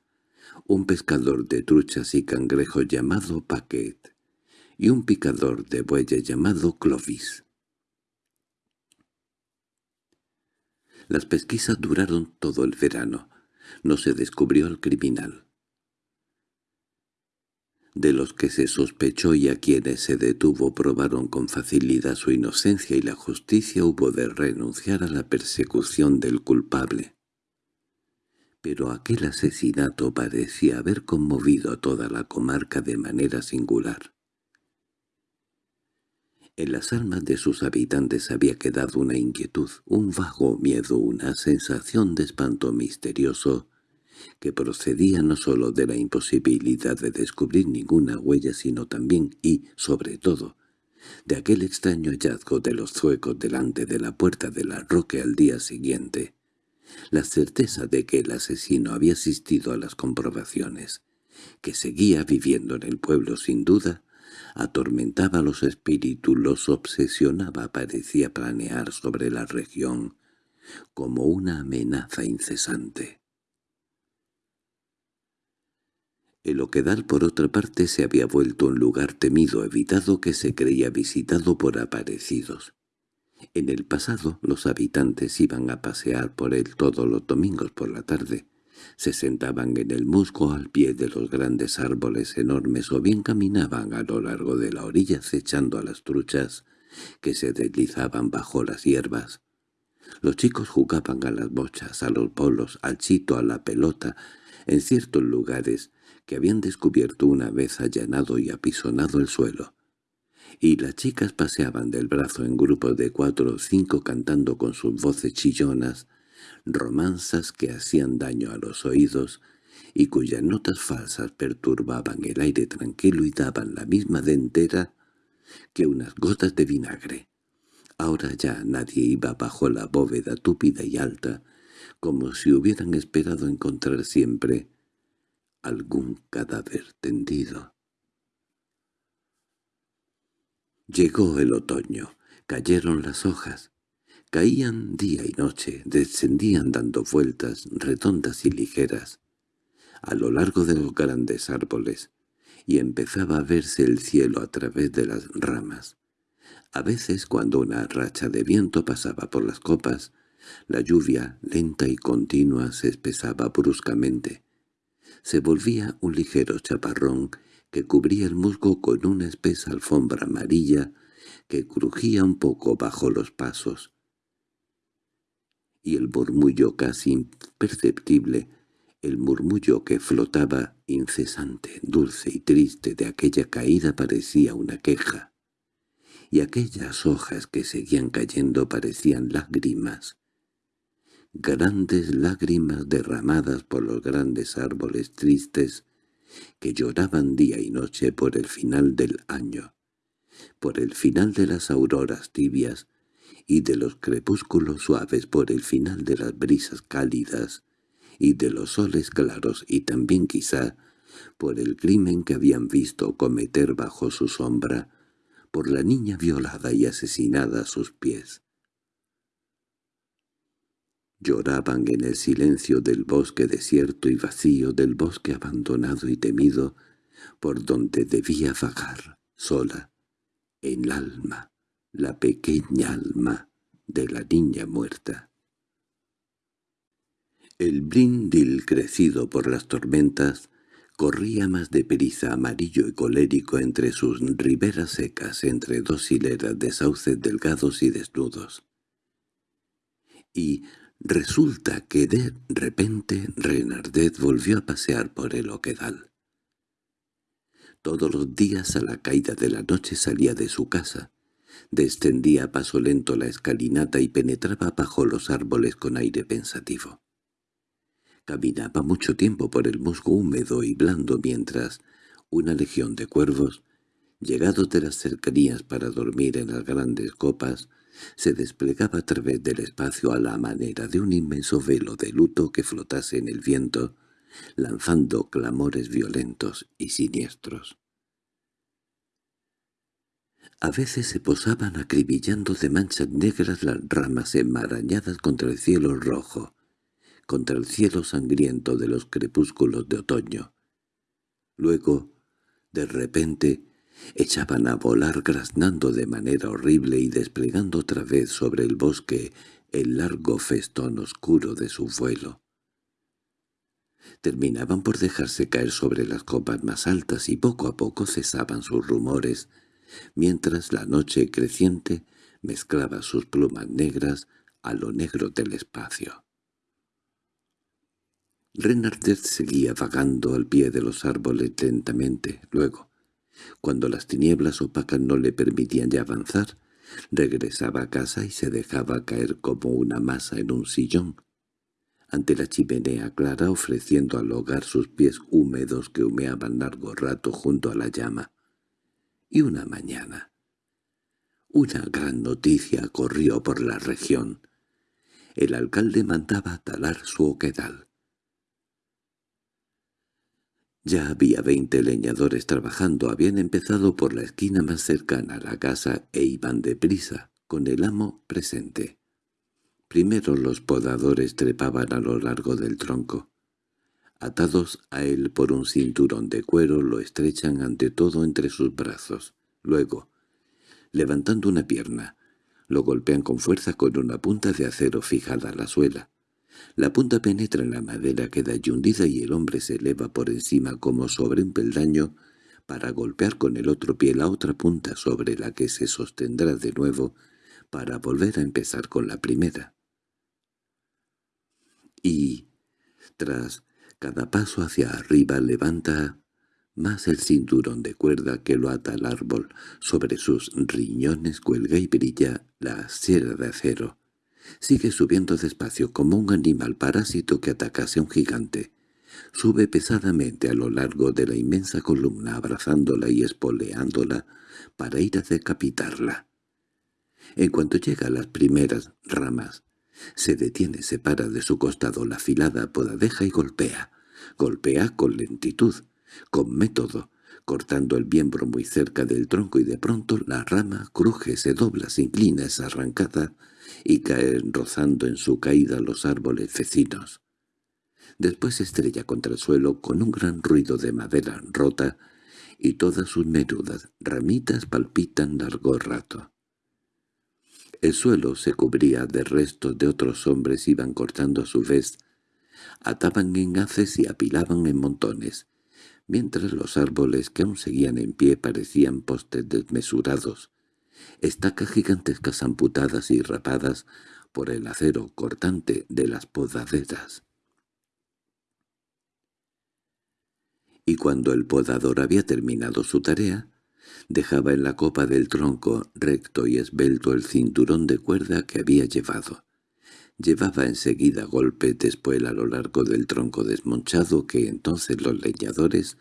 un pescador de truchas y cangrejos llamado Paquet, y un picador de bueyes llamado Clovis. Las pesquisas duraron todo el verano. No se descubrió al criminal. De los que se sospechó y a quienes se detuvo probaron con facilidad su inocencia y la justicia hubo de renunciar a la persecución del culpable. Pero aquel asesinato parecía haber conmovido a toda la comarca de manera singular. En las almas de sus habitantes había quedado una inquietud, un vago miedo, una sensación de espanto misterioso que procedía no sólo de la imposibilidad de descubrir ninguna huella, sino también y, sobre todo, de aquel extraño hallazgo de los zuecos delante de la puerta de la roque al día siguiente, la certeza de que el asesino había asistido a las comprobaciones, que seguía viviendo en el pueblo sin duda, atormentaba los espíritus, los obsesionaba, parecía planear sobre la región como una amenaza incesante. El Oquedal, por otra parte, se había vuelto un lugar temido, evitado que se creía visitado por aparecidos. En el pasado los habitantes iban a pasear por él todos los domingos por la tarde, se sentaban en el musgo al pie de los grandes árboles enormes o bien caminaban a lo largo de la orilla acechando a las truchas que se deslizaban bajo las hierbas. Los chicos jugaban a las bochas, a los bolos, al chito, a la pelota, en ciertos lugares que habían descubierto una vez allanado y apisonado el suelo. Y las chicas paseaban del brazo en grupos de cuatro o cinco cantando con sus voces chillonas, romanzas que hacían daño a los oídos y cuyas notas falsas perturbaban el aire tranquilo y daban la misma dentera que unas gotas de vinagre. Ahora ya nadie iba bajo la bóveda túpida y alta, como si hubieran esperado encontrar siempre algún cadáver tendido. Llegó el otoño, cayeron las hojas, Caían día y noche, descendían dando vueltas redondas y ligeras a lo largo de los grandes árboles, y empezaba a verse el cielo a través de las ramas. A veces, cuando una racha de viento pasaba por las copas, la lluvia, lenta y continua, se espesaba bruscamente. Se volvía un ligero chaparrón que cubría el musgo con una espesa alfombra amarilla que crujía un poco bajo los pasos y el murmullo casi imperceptible, el murmullo que flotaba incesante, dulce y triste de aquella caída parecía una queja, y aquellas hojas que seguían cayendo parecían lágrimas, grandes lágrimas derramadas por los grandes árboles tristes que lloraban día y noche por el final del año, por el final de las auroras tibias, y de los crepúsculos suaves por el final de las brisas cálidas y de los soles claros y también quizá por el crimen que habían visto cometer bajo su sombra, por la niña violada y asesinada a sus pies. Lloraban en el silencio del bosque desierto y vacío, del bosque abandonado y temido, por donde debía vagar, sola, en el alma, la pequeña alma de la niña muerta. El brindil crecido por las tormentas corría más de deprisa amarillo y colérico entre sus riberas secas entre dos hileras de sauces delgados y desnudos. Y resulta que de repente Renardet volvió a pasear por el oquedal. Todos los días a la caída de la noche salía de su casa, Descendía a paso lento la escalinata y penetraba bajo los árboles con aire pensativo. Caminaba mucho tiempo por el musgo húmedo y blando mientras una legión de cuervos, llegados de las cercanías para dormir en las grandes copas, se desplegaba a través del espacio a la manera de un inmenso velo de luto que flotase en el viento, lanzando clamores violentos y siniestros. A veces se posaban acribillando de manchas negras las ramas enmarañadas contra el cielo rojo, contra el cielo sangriento de los crepúsculos de otoño. Luego, de repente, echaban a volar graznando de manera horrible y desplegando otra vez sobre el bosque el largo festón oscuro de su vuelo. Terminaban por dejarse caer sobre las copas más altas y poco a poco cesaban sus rumores, mientras la noche creciente mezclaba sus plumas negras a lo negro del espacio. Renardet seguía vagando al pie de los árboles lentamente. Luego, cuando las tinieblas opacas no le permitían ya avanzar, regresaba a casa y se dejaba caer como una masa en un sillón, ante la chimenea clara ofreciendo al hogar sus pies húmedos que humeaban largo rato junto a la llama. Y una mañana, una gran noticia corrió por la región. El alcalde mandaba talar su oquedal. Ya había veinte leñadores trabajando, habían empezado por la esquina más cercana a la casa e iban deprisa, con el amo presente. Primero los podadores trepaban a lo largo del tronco. Atados a él por un cinturón de cuero lo estrechan ante todo entre sus brazos. Luego, levantando una pierna, lo golpean con fuerza con una punta de acero fijada a la suela. La punta penetra en la madera, queda hundida y el hombre se eleva por encima como sobre un peldaño para golpear con el otro pie la otra punta sobre la que se sostendrá de nuevo para volver a empezar con la primera. Y, tras cada paso hacia arriba, levanta más el cinturón de cuerda que lo ata al árbol. Sobre sus riñones cuelga y brilla la sierra de acero. Sigue subiendo despacio como un animal parásito que atacase a un gigante. Sube pesadamente a lo largo de la inmensa columna abrazándola y espoleándola para ir a decapitarla. En cuanto llega a las primeras ramas, se detiene, separa de su costado la afilada podadeja y golpea. Golpea con lentitud, con método, cortando el miembro muy cerca del tronco y de pronto la rama cruje, se dobla, se inclina, es arrancada y cae rozando en su caída los árboles vecinos. Después se estrella contra el suelo con un gran ruido de madera rota y todas sus menudas ramitas palpitan largo rato. El suelo se cubría de restos de otros hombres iban cortando a su vez, ataban en haces y apilaban en montones, mientras los árboles que aún seguían en pie parecían postes desmesurados, estacas gigantescas amputadas y rapadas por el acero cortante de las podaderas. Y cuando el podador había terminado su tarea, dejaba en la copa del tronco recto y esbelto el cinturón de cuerda que había llevado. Llevaba enseguida golpes después a lo largo del tronco desmonchado que entonces los leñadores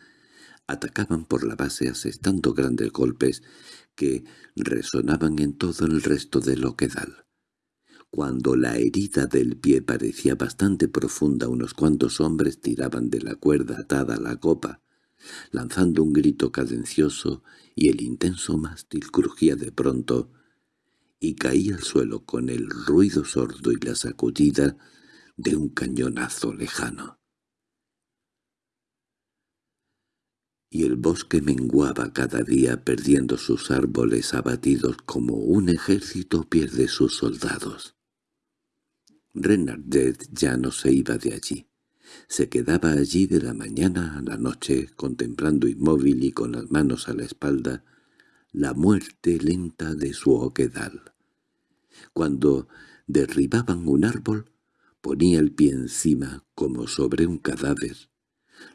atacaban por la base asestando grandes golpes que resonaban en todo el resto del oquedal. Cuando la herida del pie parecía bastante profunda unos cuantos hombres tiraban de la cuerda atada a la copa, lanzando un grito cadencioso y el intenso mástil crujía de pronto y caía al suelo con el ruido sordo y la sacudida de un cañonazo lejano. Y el bosque menguaba cada día perdiendo sus árboles abatidos como un ejército pierde sus soldados. Renardet ya no se iba de allí. Se quedaba allí de la mañana a la noche, contemplando inmóvil y con las manos a la espalda la muerte lenta de su oquedal. Cuando derribaban un árbol, ponía el pie encima como sobre un cadáver.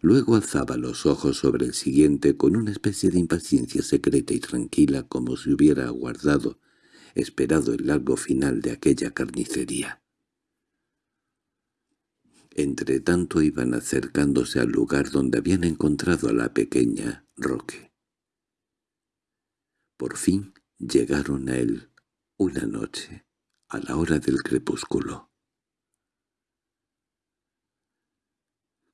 Luego alzaba los ojos sobre el siguiente con una especie de impaciencia secreta y tranquila como si hubiera aguardado, esperado el largo final de aquella carnicería. Entre tanto iban acercándose al lugar donde habían encontrado a la pequeña Roque. Por fin llegaron a él una noche, a la hora del crepúsculo.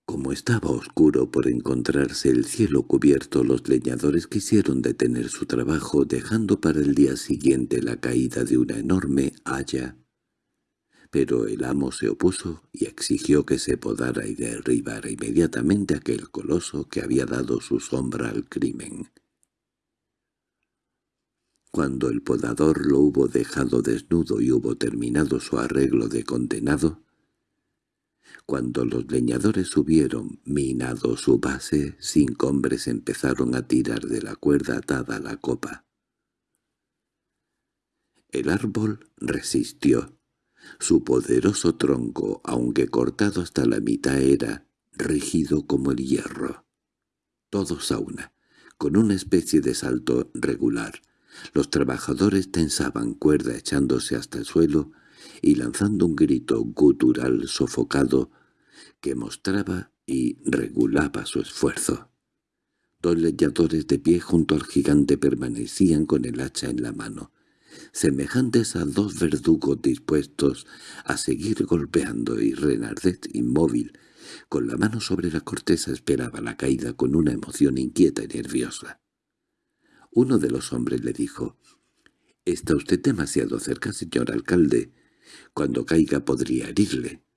Como estaba oscuro por encontrarse el cielo cubierto, los leñadores quisieron detener su trabajo dejando para el día siguiente la caída de una enorme haya. Pero el amo se opuso y exigió que se podara y derribara inmediatamente aquel coloso que había dado su sombra al crimen. Cuando el podador lo hubo dejado desnudo y hubo terminado su arreglo de condenado, cuando los leñadores hubieron minado su base, cinco hombres empezaron a tirar de la cuerda atada a la copa. El árbol resistió. Su poderoso tronco, aunque cortado hasta la mitad, era rígido como el hierro. Todos a una, con una especie de salto regular. Los trabajadores tensaban cuerda echándose hasta el suelo y lanzando un grito gutural sofocado que mostraba y regulaba su esfuerzo. Dos leñadores de pie junto al gigante permanecían con el hacha en la mano, semejantes a dos verdugos dispuestos a seguir golpeando y Renardet inmóvil, con la mano sobre la corteza esperaba la caída con una emoción inquieta y nerviosa. Uno de los hombres le dijo, «Está usted demasiado cerca, señor alcalde. Cuando caiga podría herirle».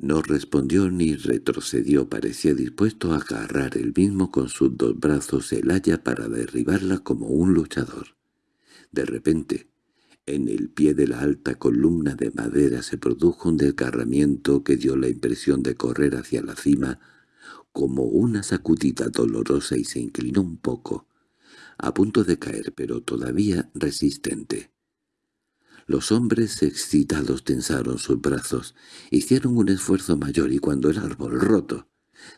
No respondió ni retrocedió, parecía dispuesto a agarrar el mismo con sus dos brazos el haya para derribarla como un luchador. De repente, en el pie de la alta columna de madera se produjo un desgarramiento que dio la impresión de correr hacia la cima como una sacudida dolorosa y se inclinó un poco, a punto de caer pero todavía resistente. Los hombres excitados tensaron sus brazos, hicieron un esfuerzo mayor y cuando el árbol roto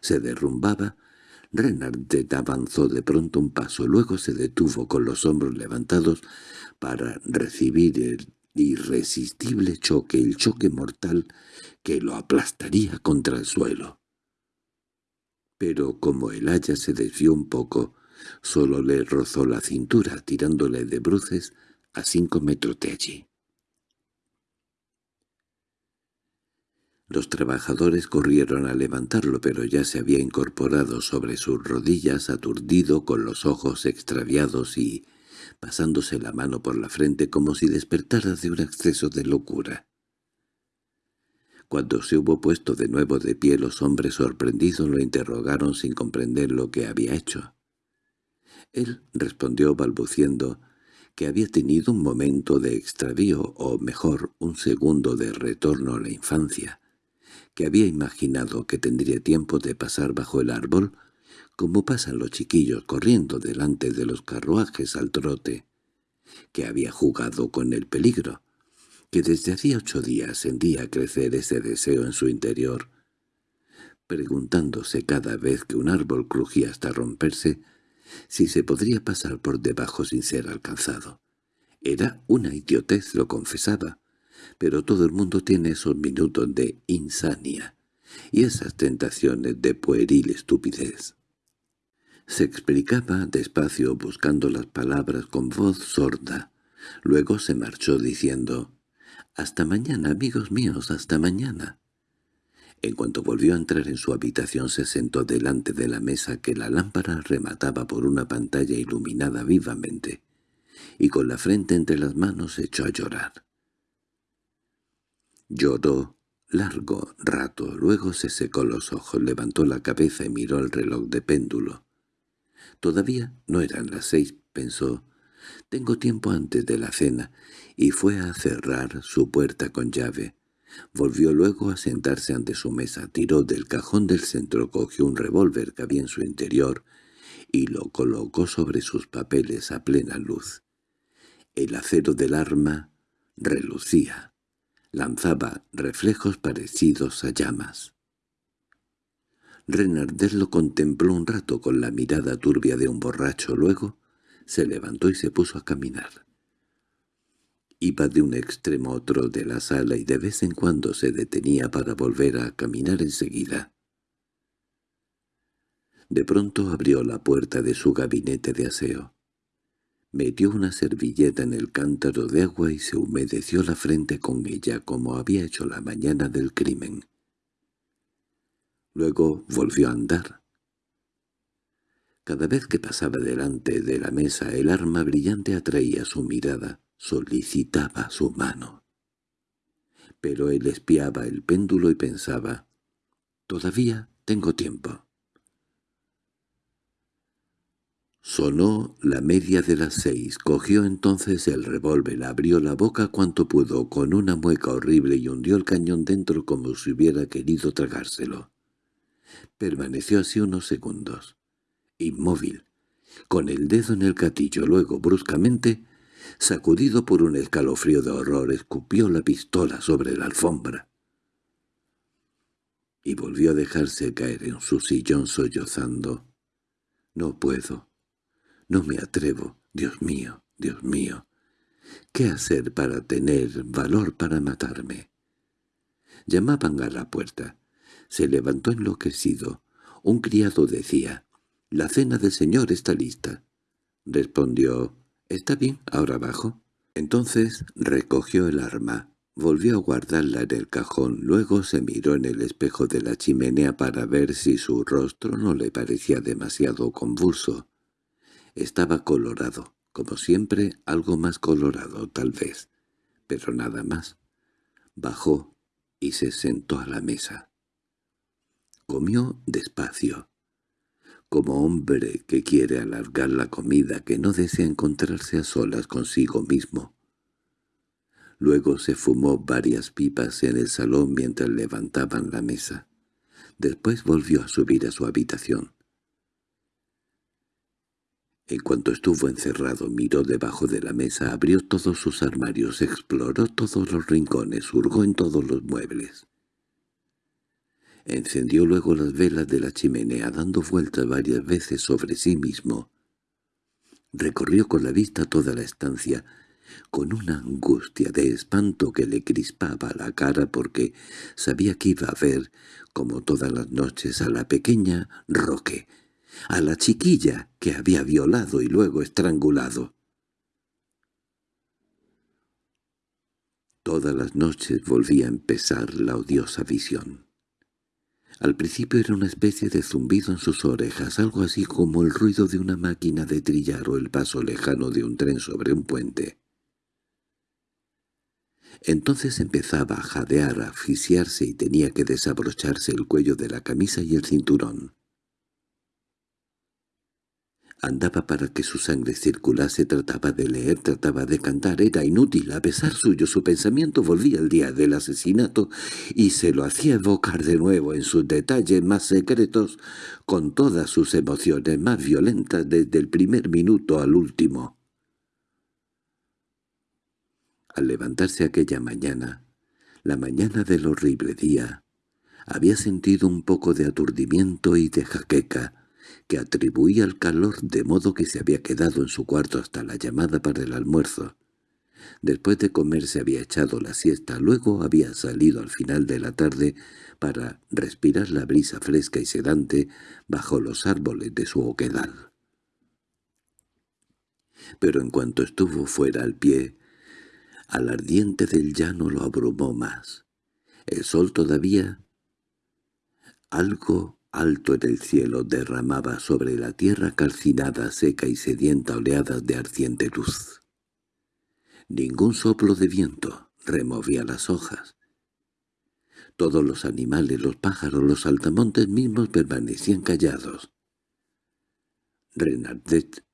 se derrumbaba, Renardet avanzó de pronto un paso, luego se detuvo con los hombros levantados para recibir el irresistible choque, el choque mortal que lo aplastaría contra el suelo. Pero como el haya se desvió un poco, solo le rozó la cintura, tirándole de bruces a cinco metros de allí. Los trabajadores corrieron a levantarlo, pero ya se había incorporado sobre sus rodillas aturdido con los ojos extraviados y pasándose la mano por la frente como si despertara de un exceso de locura. Cuando se hubo puesto de nuevo de pie los hombres sorprendidos lo interrogaron sin comprender lo que había hecho. Él respondió balbuciendo que había tenido un momento de extravío o mejor un segundo de retorno a la infancia que había imaginado que tendría tiempo de pasar bajo el árbol, como pasan los chiquillos corriendo delante de los carruajes al trote, que había jugado con el peligro, que desde hacía ocho días sentía crecer ese deseo en su interior, preguntándose cada vez que un árbol crujía hasta romperse si se podría pasar por debajo sin ser alcanzado. Era una idiotez, lo confesaba, pero todo el mundo tiene esos minutos de insania y esas tentaciones de pueril estupidez. Se explicaba despacio buscando las palabras con voz sorda. Luego se marchó diciendo, «Hasta mañana, amigos míos, hasta mañana». En cuanto volvió a entrar en su habitación se sentó delante de la mesa que la lámpara remataba por una pantalla iluminada vivamente, y con la frente entre las manos echó a llorar. Lloró largo rato, luego se secó los ojos, levantó la cabeza y miró el reloj de péndulo. Todavía no eran las seis, pensó. Tengo tiempo antes de la cena, y fue a cerrar su puerta con llave. Volvió luego a sentarse ante su mesa, tiró del cajón del centro, cogió un revólver que había en su interior y lo colocó sobre sus papeles a plena luz. El acero del arma relucía lanzaba reflejos parecidos a llamas. Renardet lo contempló un rato con la mirada turbia de un borracho, luego se levantó y se puso a caminar. Iba de un extremo a otro de la sala y de vez en cuando se detenía para volver a caminar enseguida. De pronto abrió la puerta de su gabinete de aseo. Metió una servilleta en el cántaro de agua y se humedeció la frente con ella como había hecho la mañana del crimen. Luego volvió a andar. Cada vez que pasaba delante de la mesa el arma brillante atraía su mirada, solicitaba su mano. Pero él espiaba el péndulo y pensaba, «Todavía tengo tiempo». Sonó la media de las seis, cogió entonces el revólver, abrió la boca cuanto pudo con una mueca horrible y hundió el cañón dentro como si hubiera querido tragárselo. Permaneció así unos segundos, inmóvil, con el dedo en el gatillo, luego, bruscamente, sacudido por un escalofrío de horror, escupió la pistola sobre la alfombra. Y volvió a dejarse caer en su sillón sollozando. «No puedo, no me atrevo, Dios mío, Dios mío. ¿Qué hacer para tener valor para matarme?» Llamaban a la puerta. Se levantó enloquecido. Un criado decía, «La cena del señor está lista». Respondió, «¿Está bien, ahora abajo?» Entonces recogió el arma, volvió a guardarla en el cajón, luego se miró en el espejo de la chimenea para ver si su rostro no le parecía demasiado convulso. Estaba colorado, como siempre, algo más colorado tal vez, pero nada más. Bajó y se sentó a la mesa. Comió despacio, como hombre que quiere alargar la comida, que no desea encontrarse a solas consigo mismo. Luego se fumó varias pipas en el salón mientras levantaban la mesa. Después volvió a subir a su habitación. En cuanto estuvo encerrado miró debajo de la mesa, abrió todos sus armarios, exploró todos los rincones, hurgó en todos los muebles. Encendió luego las velas de la chimenea, dando vueltas varias veces sobre sí mismo. Recorrió con la vista toda la estancia, con una angustia de espanto que le crispaba la cara porque sabía que iba a ver, como todas las noches, a la pequeña Roque, a la chiquilla que había violado y luego estrangulado. Todas las noches volvía a empezar la odiosa visión. Al principio era una especie de zumbido en sus orejas, algo así como el ruido de una máquina de trillar o el paso lejano de un tren sobre un puente. Entonces empezaba a jadear, a asfixiarse y tenía que desabrocharse el cuello de la camisa y el cinturón. Andaba para que su sangre circulase, trataba de leer, trataba de cantar, era inútil. A pesar suyo, su pensamiento volvía al día del asesinato y se lo hacía evocar de nuevo en sus detalles más secretos, con todas sus emociones más violentas desde el primer minuto al último. Al levantarse aquella mañana, la mañana del horrible día, había sentido un poco de aturdimiento y de jaqueca, que atribuía al calor de modo que se había quedado en su cuarto hasta la llamada para el almuerzo. Después de comer se había echado la siesta, luego había salido al final de la tarde para respirar la brisa fresca y sedante bajo los árboles de su oquedal. Pero en cuanto estuvo fuera al pie, al ardiente del llano lo abrumó más. El sol todavía algo alto en el cielo derramaba sobre la tierra calcinada, seca y sedienta oleadas de ardiente luz. Ningún soplo de viento removía las hojas. Todos los animales, los pájaros, los altamontes mismos permanecían callados. Renardet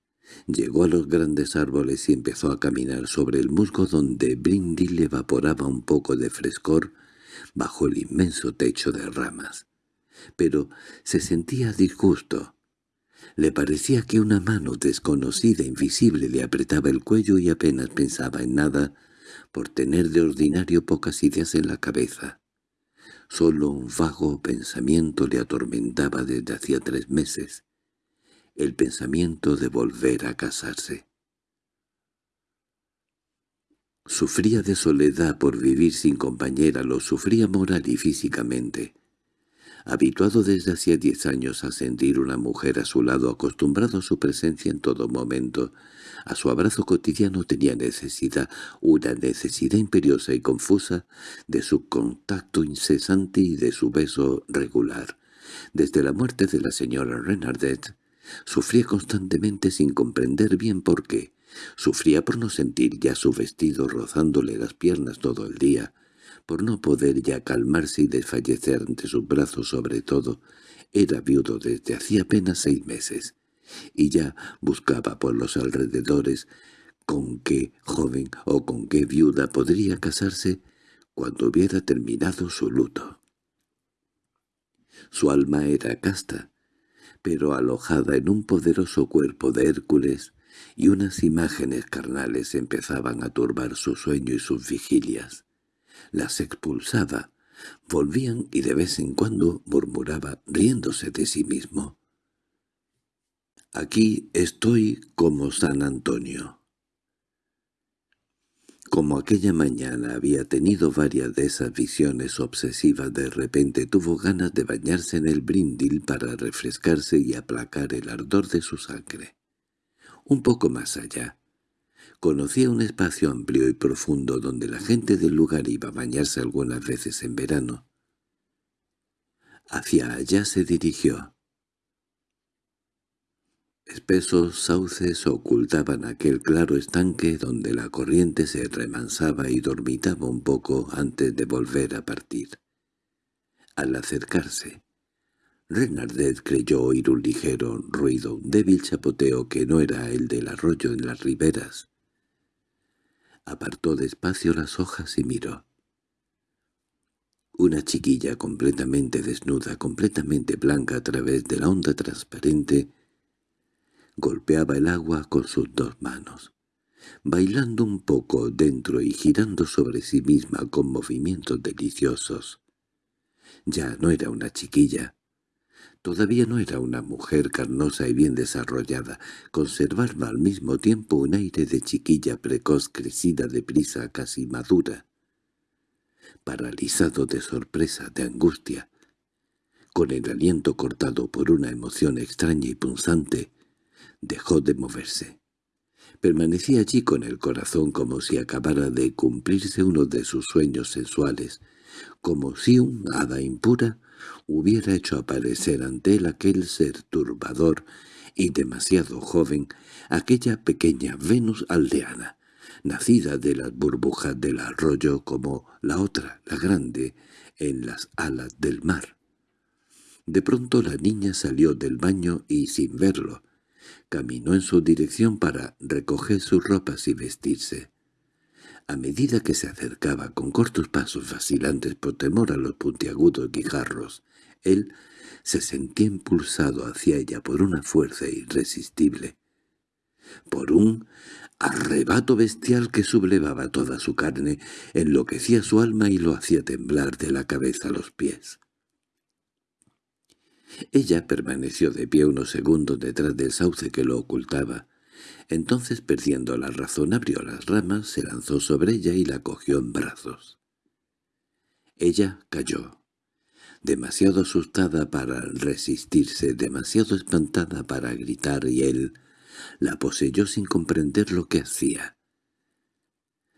llegó a los grandes árboles y empezó a caminar sobre el musgo donde Brindil evaporaba un poco de frescor bajo el inmenso techo de ramas pero se sentía disgusto. Le parecía que una mano desconocida, invisible, le apretaba el cuello y apenas pensaba en nada, por tener de ordinario pocas ideas en la cabeza. Solo un vago pensamiento le atormentaba desde hacía tres meses, el pensamiento de volver a casarse. Sufría de soledad por vivir sin compañera, lo sufría moral y físicamente. Habituado desde hacía diez años a sentir una mujer a su lado, acostumbrado a su presencia en todo momento, a su abrazo cotidiano tenía necesidad, una necesidad imperiosa y confusa, de su contacto incesante y de su beso regular. Desde la muerte de la señora Renardet, sufría constantemente sin comprender bien por qué. Sufría por no sentir ya su vestido rozándole las piernas todo el día, por no poder ya calmarse y desfallecer ante sus brazos sobre todo, era viudo desde hacía apenas seis meses, y ya buscaba por los alrededores con qué joven o con qué viuda podría casarse cuando hubiera terminado su luto. Su alma era casta, pero alojada en un poderoso cuerpo de Hércules, y unas imágenes carnales empezaban a turbar su sueño y sus vigilias. Las expulsaba, volvían y de vez en cuando murmuraba riéndose de sí mismo. «Aquí estoy como San Antonio». Como aquella mañana había tenido varias de esas visiones obsesivas, de repente tuvo ganas de bañarse en el brindil para refrescarse y aplacar el ardor de su sangre. Un poco más allá, conocía un espacio amplio y profundo donde la gente del lugar iba a bañarse algunas veces en verano. Hacia allá se dirigió. Espesos sauces ocultaban aquel claro estanque donde la corriente se remansaba y dormitaba un poco antes de volver a partir. Al acercarse, Renardet creyó oír un ligero ruido, un débil chapoteo que no era el del arroyo en las riberas. Apartó despacio las hojas y miró. Una chiquilla completamente desnuda, completamente blanca a través de la onda transparente, golpeaba el agua con sus dos manos, bailando un poco dentro y girando sobre sí misma con movimientos deliciosos. Ya no era una chiquilla. Todavía no era una mujer carnosa y bien desarrollada, conservaba al mismo tiempo un aire de chiquilla precoz crecida deprisa casi madura. Paralizado de sorpresa, de angustia, con el aliento cortado por una emoción extraña y punzante, dejó de moverse. Permanecía allí con el corazón como si acabara de cumplirse uno de sus sueños sensuales, como si un hada impura hubiera hecho aparecer ante él aquel ser turbador y demasiado joven, aquella pequeña Venus aldeana, nacida de las burbujas del arroyo como la otra, la grande, en las alas del mar. De pronto la niña salió del baño y, sin verlo, caminó en su dirección para recoger sus ropas y vestirse. A medida que se acercaba con cortos pasos vacilantes por temor a los puntiagudos guijarros, él se sentía impulsado hacia ella por una fuerza irresistible, por un arrebato bestial que sublevaba toda su carne, enloquecía su alma y lo hacía temblar de la cabeza a los pies. Ella permaneció de pie unos segundos detrás del sauce que lo ocultaba. Entonces, perdiendo la razón, abrió las ramas, se lanzó sobre ella y la cogió en brazos. Ella cayó, demasiado asustada para resistirse, demasiado espantada para gritar, y él la poseyó sin comprender lo que hacía.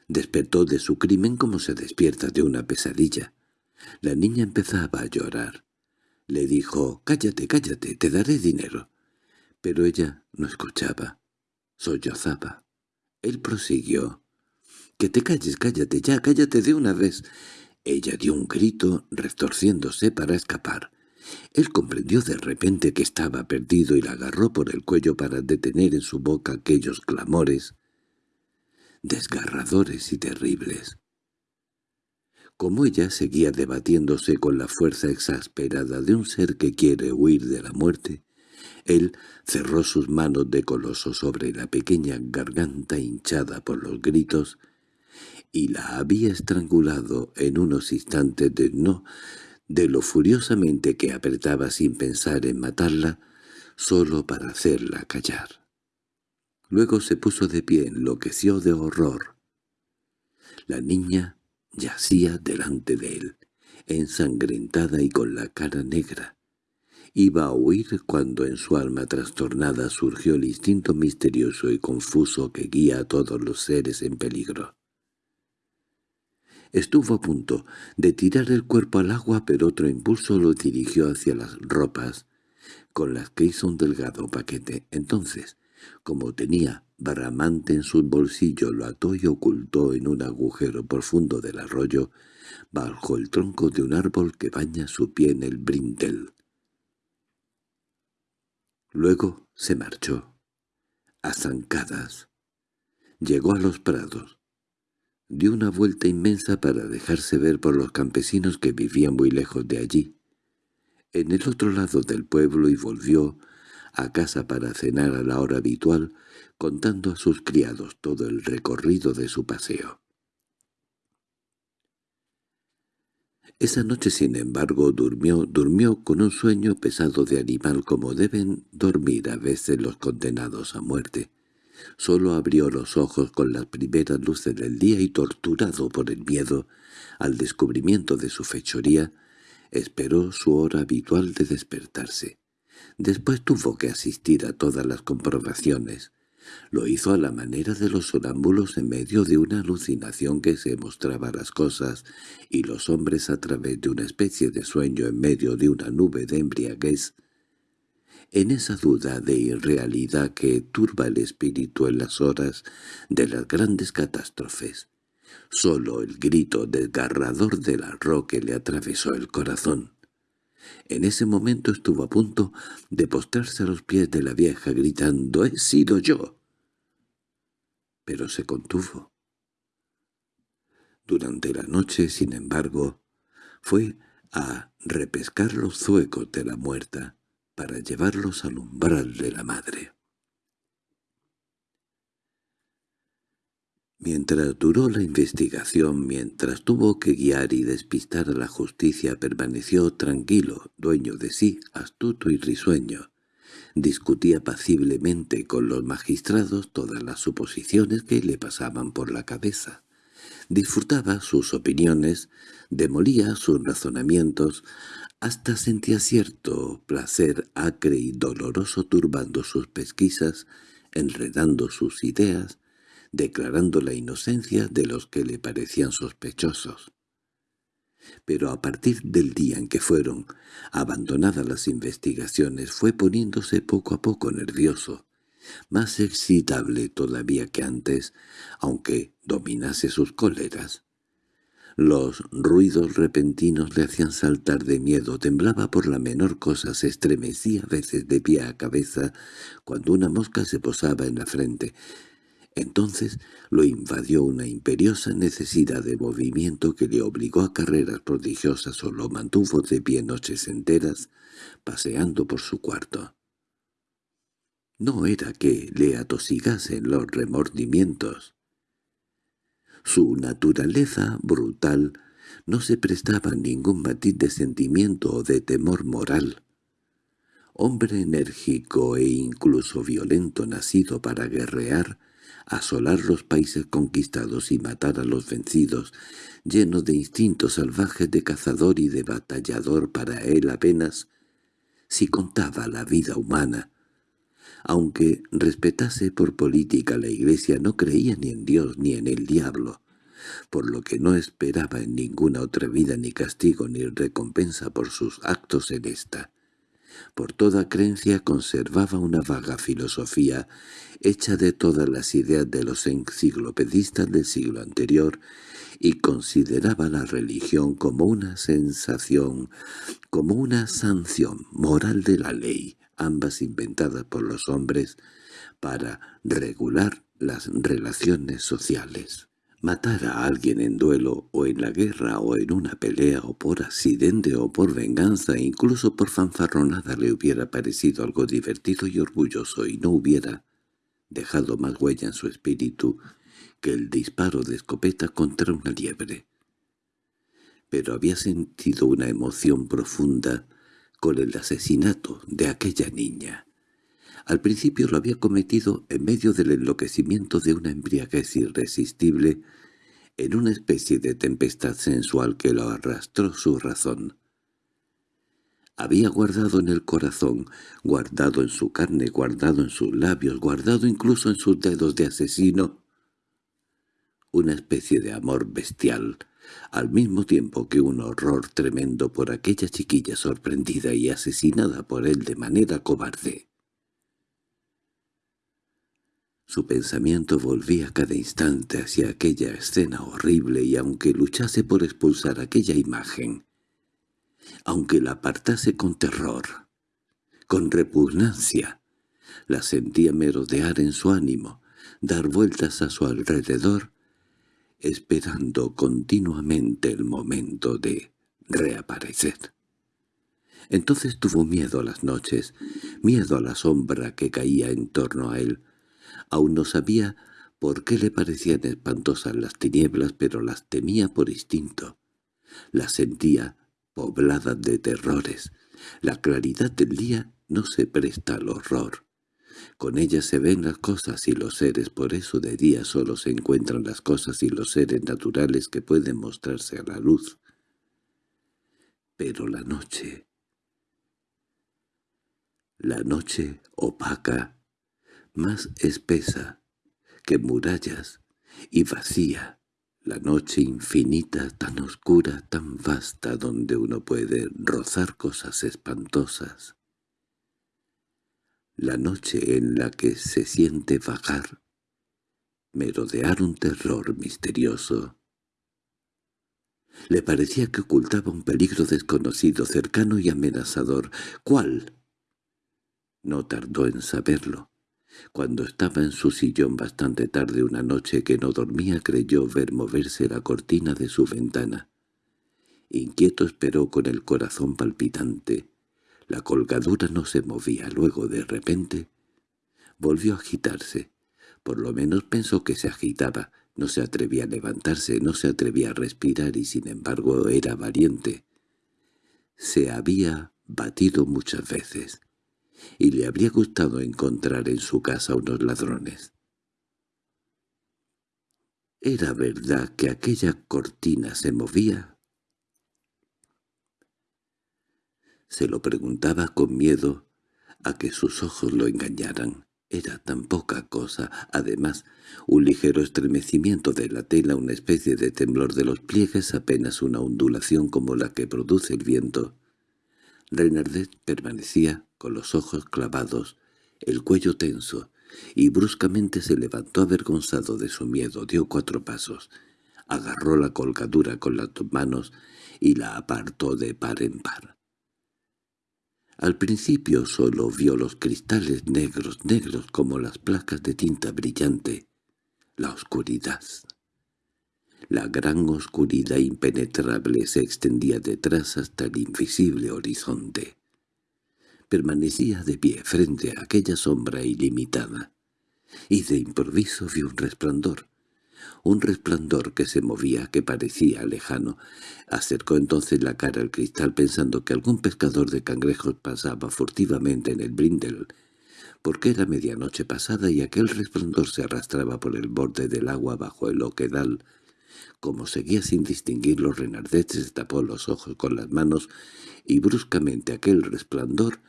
Despertó de su crimen como se despierta de una pesadilla. La niña empezaba a llorar. Le dijo, «Cállate, cállate, te daré dinero». Pero ella no escuchaba. Sollozaba. Él prosiguió. «Que te calles, cállate ya, cállate de una vez». Ella dio un grito, retorciéndose para escapar. Él comprendió de repente que estaba perdido y la agarró por el cuello para detener en su boca aquellos clamores desgarradores y terribles. Como ella seguía debatiéndose con la fuerza exasperada de un ser que quiere huir de la muerte, él cerró sus manos de coloso sobre la pequeña garganta hinchada por los gritos y la había estrangulado en unos instantes de no, de lo furiosamente que apretaba sin pensar en matarla, solo para hacerla callar. Luego se puso de pie, enloqueció de horror. La niña Yacía delante de él, ensangrentada y con la cara negra. Iba a huir cuando en su alma trastornada surgió el instinto misterioso y confuso que guía a todos los seres en peligro. Estuvo a punto de tirar el cuerpo al agua, pero otro impulso lo dirigió hacia las ropas, con las que hizo un delgado paquete. Entonces, como tenía Baramante en su bolsillo lo ató y ocultó en un agujero profundo del arroyo, bajo el tronco de un árbol que baña su pie en el brindel. Luego se marchó, a zancadas. Llegó a los prados. Dio una vuelta inmensa para dejarse ver por los campesinos que vivían muy lejos de allí, en el otro lado del pueblo y volvió a casa para cenar a la hora habitual, contando a sus criados todo el recorrido de su paseo. Esa noche, sin embargo, durmió, durmió con un sueño pesado de animal como deben dormir a veces los condenados a muerte. Solo abrió los ojos con las primeras luces del día y torturado por el miedo al descubrimiento de su fechoría, esperó su hora habitual de despertarse. Después tuvo que asistir a todas las comprobaciones, lo hizo a la manera de los sonámbulos en medio de una alucinación que se mostraba las cosas y los hombres a través de una especie de sueño en medio de una nube de embriaguez. En esa duda de irrealidad que turba el espíritu en las horas de las grandes catástrofes, sólo el grito desgarrador del arroque le atravesó el corazón. En ese momento estuvo a punto de postrarse a los pies de la vieja gritando «¡He sido yo!» pero se contuvo. Durante la noche, sin embargo, fue a repescar los zuecos de la muerta para llevarlos al umbral de la madre. Mientras duró la investigación, mientras tuvo que guiar y despistar a la justicia, permaneció tranquilo, dueño de sí, astuto y risueño, Discutía paciblemente con los magistrados todas las suposiciones que le pasaban por la cabeza. Disfrutaba sus opiniones, demolía sus razonamientos, hasta sentía cierto placer acre y doloroso turbando sus pesquisas, enredando sus ideas, declarando la inocencia de los que le parecían sospechosos pero a partir del día en que fueron abandonadas las investigaciones fue poniéndose poco a poco nervioso, más excitable todavía que antes, aunque dominase sus cóleras. Los ruidos repentinos le hacían saltar de miedo, temblaba por la menor cosa, se estremecía a veces de pie a cabeza cuando una mosca se posaba en la frente, entonces lo invadió una imperiosa necesidad de movimiento que le obligó a carreras prodigiosas o lo mantuvo de pie noches enteras, paseando por su cuarto. No era que le atosigasen los remordimientos. Su naturaleza brutal no se prestaba ningún matiz de sentimiento o de temor moral. Hombre enérgico e incluso violento nacido para guerrear, asolar los países conquistados y matar a los vencidos, lleno de instintos salvajes de cazador y de batallador para él apenas, si contaba la vida humana. Aunque respetase por política la Iglesia, no creía ni en Dios ni en el diablo, por lo que no esperaba en ninguna otra vida ni castigo ni recompensa por sus actos en esta. Por toda creencia conservaba una vaga filosofía hecha de todas las ideas de los enciclopedistas del siglo anterior y consideraba la religión como una sensación, como una sanción moral de la ley, ambas inventadas por los hombres para regular las relaciones sociales. Matar a alguien en duelo o en la guerra o en una pelea o por accidente o por venganza incluso por fanfarronada le hubiera parecido algo divertido y orgulloso y no hubiera dejado más huella en su espíritu que el disparo de escopeta contra una liebre. Pero había sentido una emoción profunda con el asesinato de aquella niña. Al principio lo había cometido en medio del enloquecimiento de una embriaguez irresistible, en una especie de tempestad sensual que lo arrastró su razón. Había guardado en el corazón, guardado en su carne, guardado en sus labios, guardado incluso en sus dedos de asesino, una especie de amor bestial, al mismo tiempo que un horror tremendo por aquella chiquilla sorprendida y asesinada por él de manera cobarde. Su pensamiento volvía cada instante hacia aquella escena horrible y aunque luchase por expulsar aquella imagen, aunque la apartase con terror, con repugnancia, La sentía merodear en su ánimo, dar vueltas a su alrededor, esperando continuamente el momento de reaparecer. Entonces tuvo miedo a las noches, miedo a la sombra que caía en torno a él. Aún no sabía por qué le parecían espantosas las tinieblas, pero las temía por instinto. Las sentía pobladas de terrores. La claridad del día no se presta al horror. Con ella se ven las cosas y los seres, por eso de día solo se encuentran las cosas y los seres naturales que pueden mostrarse a la luz. Pero la noche... La noche opaca, más espesa que murallas y vacía, la noche infinita, tan oscura, tan vasta, donde uno puede rozar cosas espantosas, la noche en la que se siente vagar, merodear un terror misterioso. Le parecía que ocultaba un peligro desconocido, cercano y amenazador. ¿Cuál? No tardó en saberlo. Cuando estaba en su sillón bastante tarde una noche que no dormía creyó ver moverse la cortina de su ventana. Inquieto esperó con el corazón palpitante. La colgadura no se movía. Luego, de repente, volvió a agitarse. Por lo menos pensó que se agitaba. No se atrevía a levantarse, no se atrevía a respirar y sin embargo era valiente. Se había batido muchas veces, y le habría gustado encontrar en su casa unos ladrones. ¿Era verdad que aquella cortina se movía? Se lo preguntaba con miedo a que sus ojos lo engañaran. Era tan poca cosa. Además, un ligero estremecimiento de la tela, una especie de temblor de los pliegues, apenas una ondulación como la que produce el viento. Renardet permanecía con los ojos clavados, el cuello tenso, y bruscamente se levantó avergonzado de su miedo, dio cuatro pasos, agarró la colgadura con las dos manos y la apartó de par en par. Al principio solo vio los cristales negros, negros como las placas de tinta brillante, la oscuridad. La gran oscuridad impenetrable se extendía detrás hasta el invisible horizonte. Permanecía de pie frente a aquella sombra ilimitada, y de improviso vio un resplandor, un resplandor que se movía, que parecía lejano. Acercó entonces la cara al cristal pensando que algún pescador de cangrejos pasaba furtivamente en el brindel, porque era medianoche pasada y aquel resplandor se arrastraba por el borde del agua bajo el oquedal. Como seguía sin distinguirlo, Renardet se tapó los ojos con las manos y bruscamente aquel resplandor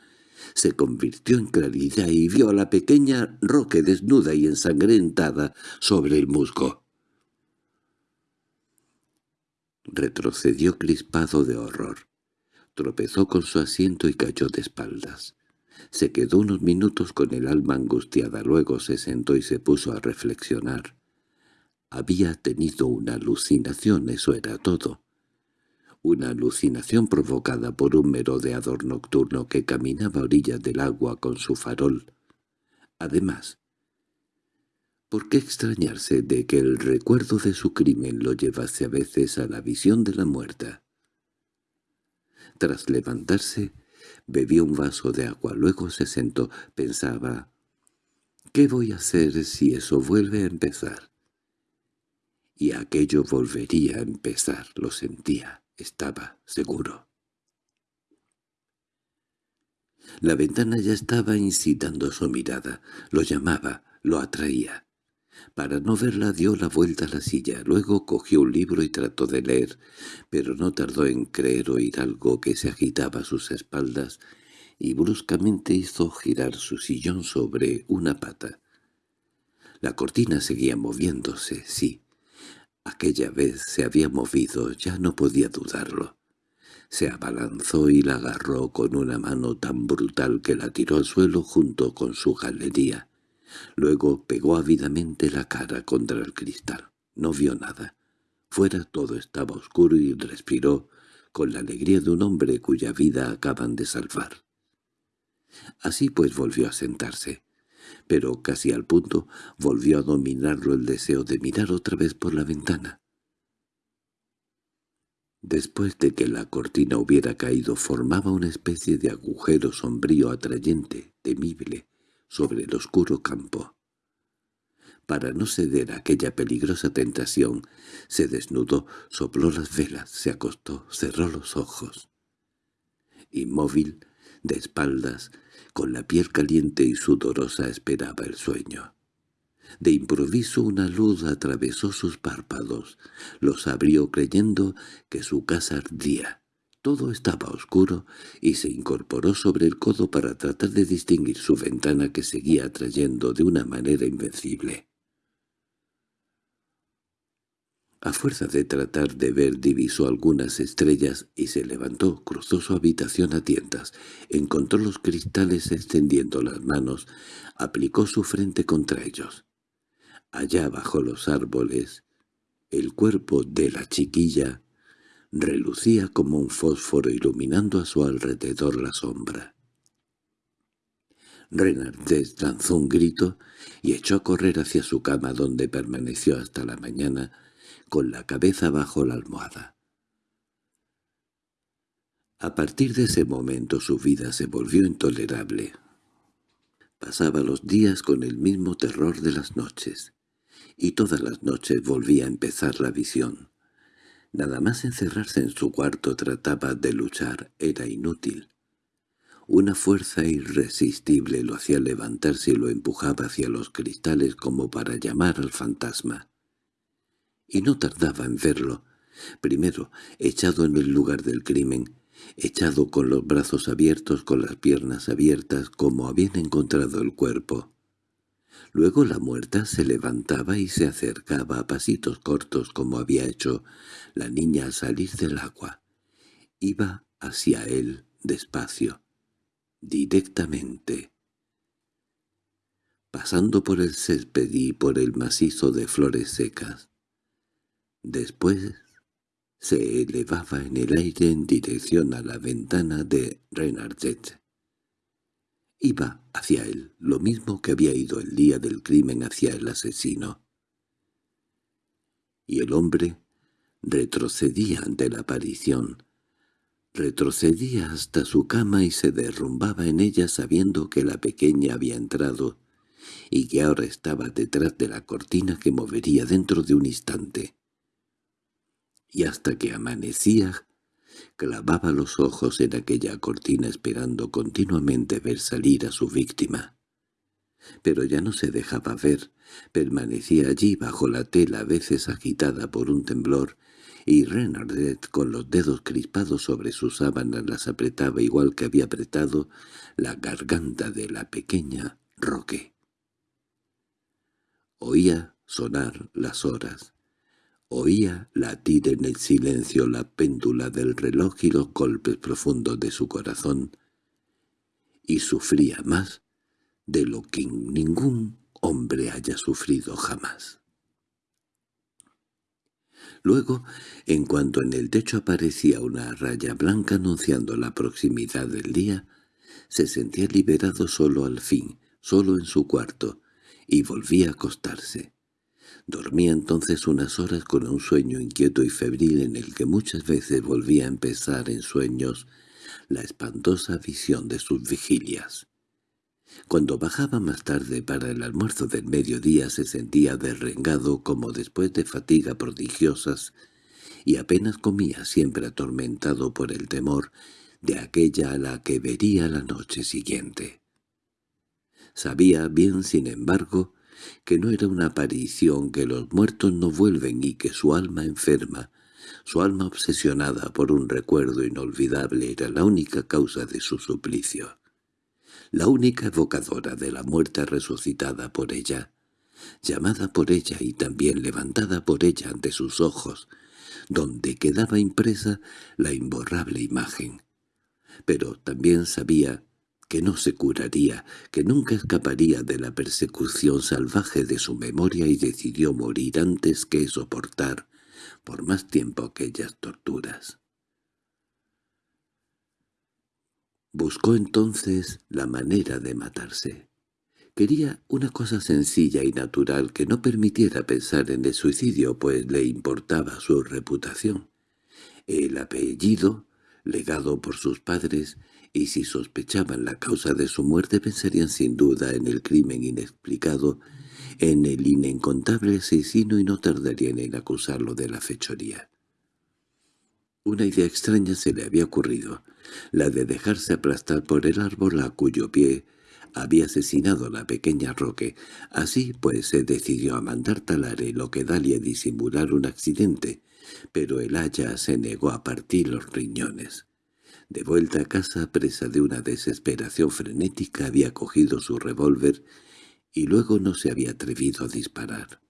se convirtió en claridad y vio a la pequeña Roque desnuda y ensangrentada sobre el musgo. Retrocedió crispado de horror. Tropezó con su asiento y cayó de espaldas. Se quedó unos minutos con el alma angustiada, luego se sentó y se puso a reflexionar. Había tenido una alucinación, eso era todo. Una alucinación provocada por un merodeador nocturno que caminaba a orillas del agua con su farol. Además, ¿Por qué extrañarse de que el recuerdo de su crimen lo llevase a veces a la visión de la muerta? Tras levantarse, bebió un vaso de agua, luego se sentó, pensaba, ¿qué voy a hacer si eso vuelve a empezar? Y aquello volvería a empezar, lo sentía, estaba seguro. La ventana ya estaba incitando su mirada, lo llamaba, lo atraía. Para no verla dio la vuelta a la silla, luego cogió un libro y trató de leer, pero no tardó en creer oír algo que se agitaba a sus espaldas y bruscamente hizo girar su sillón sobre una pata. La cortina seguía moviéndose, sí. Aquella vez se había movido, ya no podía dudarlo. Se abalanzó y la agarró con una mano tan brutal que la tiró al suelo junto con su galería. Luego pegó ávidamente la cara contra el cristal. No vio nada. Fuera todo estaba oscuro y respiró con la alegría de un hombre cuya vida acaban de salvar. Así pues volvió a sentarse. pero casi al punto volvió a dominarlo el deseo de mirar otra vez por la ventana. Después de que la cortina hubiera caído formaba una especie de agujero sombrío atrayente, temible, sobre el oscuro campo. Para no ceder a aquella peligrosa tentación, se desnudó, sopló las velas, se acostó, cerró los ojos. Inmóvil, de espaldas, con la piel caliente y sudorosa esperaba el sueño. De improviso una luz atravesó sus párpados. Los abrió creyendo que su casa ardía. Todo estaba oscuro y se incorporó sobre el codo para tratar de distinguir su ventana que seguía atrayendo de una manera invencible. A fuerza de tratar de ver divisó algunas estrellas y se levantó, cruzó su habitación a tientas, encontró los cristales extendiendo las manos, aplicó su frente contra ellos. Allá bajo los árboles, el cuerpo de la chiquilla relucía como un fósforo iluminando a su alrededor la sombra. Renardés lanzó un grito y echó a correr hacia su cama donde permaneció hasta la mañana con la cabeza bajo la almohada. A partir de ese momento su vida se volvió intolerable. Pasaba los días con el mismo terror de las noches, y todas las noches volvía a empezar la visión. Nada más encerrarse en su cuarto trataba de luchar, era inútil. Una fuerza irresistible lo hacía levantarse y lo empujaba hacia los cristales como para llamar al fantasma y no tardaba en verlo. Primero, echado en el lugar del crimen, echado con los brazos abiertos, con las piernas abiertas, como habían encontrado el cuerpo. Luego la muerta se levantaba y se acercaba a pasitos cortos como había hecho la niña al salir del agua. Iba hacia él despacio, directamente. Pasando por el césped y por el macizo de flores secas, Después se elevaba en el aire en dirección a la ventana de Renardet. Iba hacia él, lo mismo que había ido el día del crimen hacia el asesino. Y el hombre retrocedía ante la aparición. Retrocedía hasta su cama y se derrumbaba en ella sabiendo que la pequeña había entrado y que ahora estaba detrás de la cortina que movería dentro de un instante y hasta que amanecía clavaba los ojos en aquella cortina esperando continuamente ver salir a su víctima. Pero ya no se dejaba ver, permanecía allí bajo la tela a veces agitada por un temblor, y Renardet con los dedos crispados sobre sus sábanas las apretaba igual que había apretado la garganta de la pequeña Roque. Oía sonar las horas, Oía latir en el silencio la péndula del reloj y los golpes profundos de su corazón, y sufría más de lo que ningún hombre haya sufrido jamás. Luego, en cuanto en el techo aparecía una raya blanca anunciando la proximidad del día, se sentía liberado solo al fin, solo en su cuarto, y volvía a acostarse. Dormía entonces unas horas con un sueño inquieto y febril en el que muchas veces volvía a empezar en sueños la espantosa visión de sus vigilias. Cuando bajaba más tarde para el almuerzo del mediodía se sentía derrengado como después de fatiga prodigiosas y apenas comía siempre atormentado por el temor de aquella a la que vería la noche siguiente. Sabía bien, sin embargo, que no era una aparición, que los muertos no vuelven y que su alma enferma, su alma obsesionada por un recuerdo inolvidable era la única causa de su suplicio, la única evocadora de la muerte resucitada por ella, llamada por ella y también levantada por ella ante sus ojos, donde quedaba impresa la imborrable imagen. Pero también sabía que no se curaría, que nunca escaparía de la persecución salvaje de su memoria y decidió morir antes que soportar por más tiempo aquellas torturas. Buscó entonces la manera de matarse. Quería una cosa sencilla y natural que no permitiera pensar en el suicidio, pues le importaba su reputación. El apellido, legado por sus padres, y si sospechaban la causa de su muerte pensarían sin duda en el crimen inexplicado, en el inencontable asesino y no tardarían en acusarlo de la fechoría. Una idea extraña se le había ocurrido, la de dejarse aplastar por el árbol a cuyo pie había asesinado a la pequeña Roque. Así pues se decidió a mandar talar el oquedal y a disimular un accidente, pero el haya se negó a partir los riñones. De vuelta a casa, presa de una desesperación frenética, había cogido su revólver y luego no se había atrevido a disparar.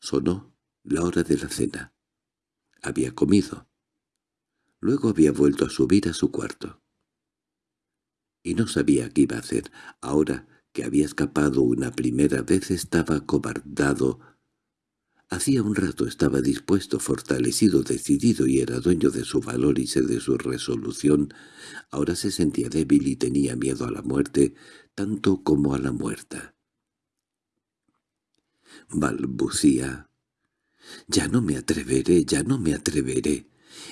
Sonó la hora de la cena. Había comido. Luego había vuelto a subir a su cuarto. Y no sabía qué iba a hacer. Ahora que había escapado una primera vez estaba cobardado Hacía un rato estaba dispuesto, fortalecido, decidido y era dueño de su valor y de su resolución. Ahora se sentía débil y tenía miedo a la muerte, tanto como a la muerta. Balbucía. «Ya no me atreveré, ya no me atreveré»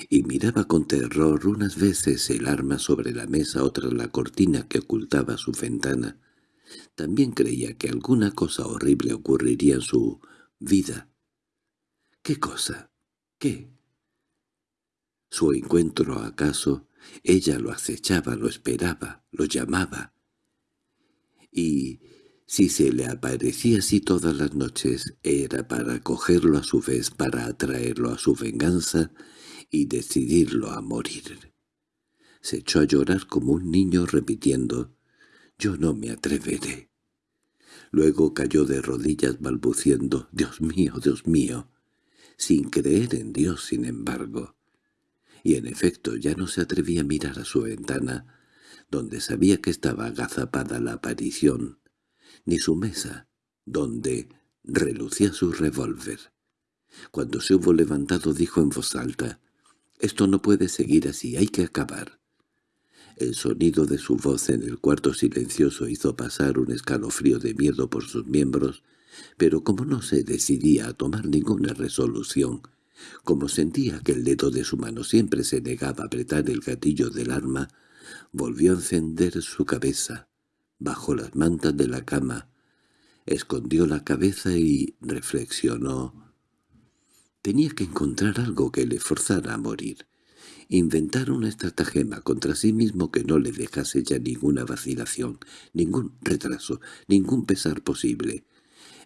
y miraba con terror unas veces el arma sobre la mesa, otras la cortina que ocultaba su ventana. También creía que alguna cosa horrible ocurriría en su vida. ¿Qué cosa? ¿Qué? Su encuentro acaso, ella lo acechaba, lo esperaba, lo llamaba. Y si se le aparecía así todas las noches, era para cogerlo a su vez, para atraerlo a su venganza y decidirlo a morir. Se echó a llorar como un niño repitiendo, «Yo no me atreveré». Luego cayó de rodillas balbuciendo, «Dios mío, Dios mío» sin creer en Dios sin embargo. Y en efecto ya no se atrevía a mirar a su ventana, donde sabía que estaba agazapada la aparición, ni su mesa, donde relucía su revólver. Cuando se hubo levantado dijo en voz alta, «Esto no puede seguir así, hay que acabar». El sonido de su voz en el cuarto silencioso hizo pasar un escalofrío de miedo por sus miembros pero como no se decidía a tomar ninguna resolución, como sentía que el dedo de su mano siempre se negaba a apretar el gatillo del arma, volvió a encender su cabeza, bajo las mantas de la cama, escondió la cabeza y reflexionó. Tenía que encontrar algo que le forzara a morir, inventar una estratagema contra sí mismo que no le dejase ya ninguna vacilación, ningún retraso, ningún pesar posible,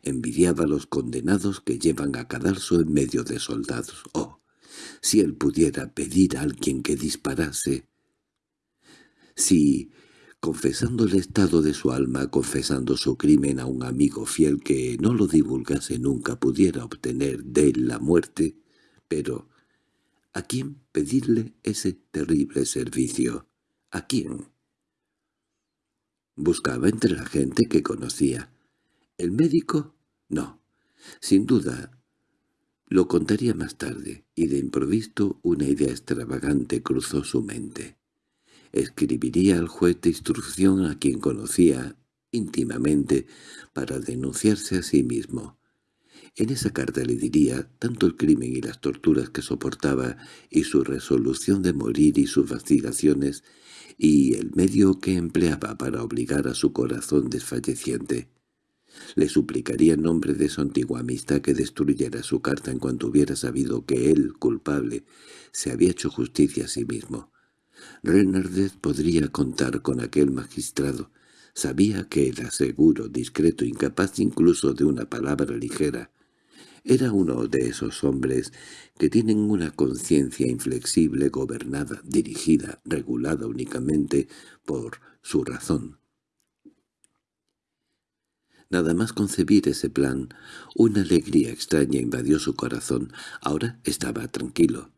Envidiaba a los condenados que llevan a cadalso en medio de soldados. Oh, si él pudiera pedir a alguien que disparase. Si, confesando el estado de su alma, confesando su crimen a un amigo fiel que no lo divulgase nunca, pudiera obtener de él la muerte, pero ¿a quién pedirle ese terrible servicio? ¿A quién? Buscaba entre la gente que conocía. ¿El médico? No. Sin duda, lo contaría más tarde, y de improviso una idea extravagante cruzó su mente. Escribiría al juez de instrucción a quien conocía íntimamente para denunciarse a sí mismo. En esa carta le diría tanto el crimen y las torturas que soportaba y su resolución de morir y sus vacilaciones y el medio que empleaba para obligar a su corazón desfalleciente. Le suplicaría en nombre de su antigua amistad que destruyera su carta en cuanto hubiera sabido que él, culpable, se había hecho justicia a sí mismo. Renardet podría contar con aquel magistrado. Sabía que era seguro, discreto, incapaz incluso de una palabra ligera. Era uno de esos hombres que tienen una conciencia inflexible, gobernada, dirigida, regulada únicamente por su razón. Nada más concebir ese plan, una alegría extraña invadió su corazón. Ahora estaba tranquilo.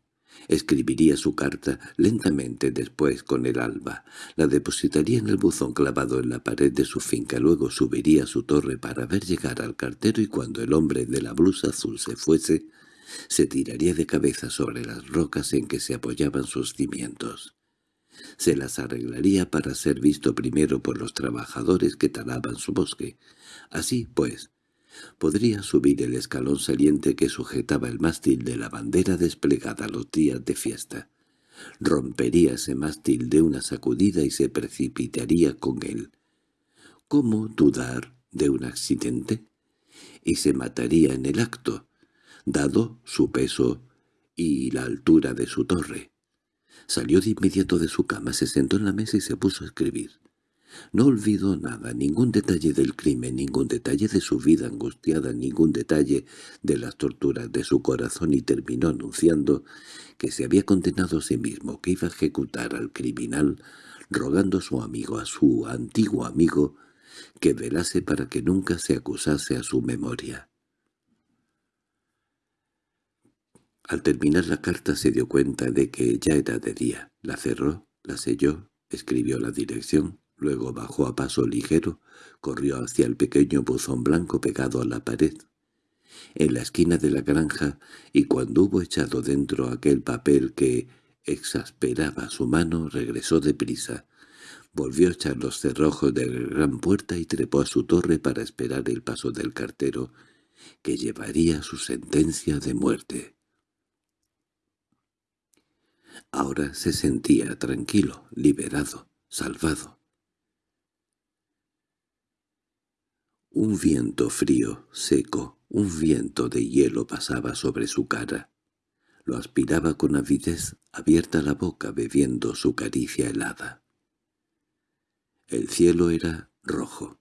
Escribiría su carta lentamente después con el alba. La depositaría en el buzón clavado en la pared de su finca. Luego subiría a su torre para ver llegar al cartero y cuando el hombre de la blusa azul se fuese, se tiraría de cabeza sobre las rocas en que se apoyaban sus cimientos. Se las arreglaría para ser visto primero por los trabajadores que talaban su bosque. Así, pues, podría subir el escalón saliente que sujetaba el mástil de la bandera desplegada los días de fiesta. Rompería ese mástil de una sacudida y se precipitaría con él. ¿Cómo dudar de un accidente? Y se mataría en el acto, dado su peso y la altura de su torre. Salió de inmediato de su cama, se sentó en la mesa y se puso a escribir. No olvidó nada, ningún detalle del crimen, ningún detalle de su vida angustiada, ningún detalle de las torturas de su corazón y terminó anunciando que se había condenado a sí mismo, que iba a ejecutar al criminal, rogando a su amigo, a su antiguo amigo, que velase para que nunca se acusase a su memoria. Al terminar la carta se dio cuenta de que ya era de día. La cerró, la selló, escribió la dirección, luego bajó a paso ligero, corrió hacia el pequeño buzón blanco pegado a la pared, en la esquina de la granja, y cuando hubo echado dentro aquel papel que exasperaba su mano, regresó deprisa. Volvió a echar los cerrojos de la gran puerta y trepó a su torre para esperar el paso del cartero, que llevaría su sentencia de muerte. Ahora se sentía tranquilo, liberado, salvado. Un viento frío, seco, un viento de hielo pasaba sobre su cara. Lo aspiraba con avidez, abierta la boca bebiendo su caricia helada. El cielo era rojo,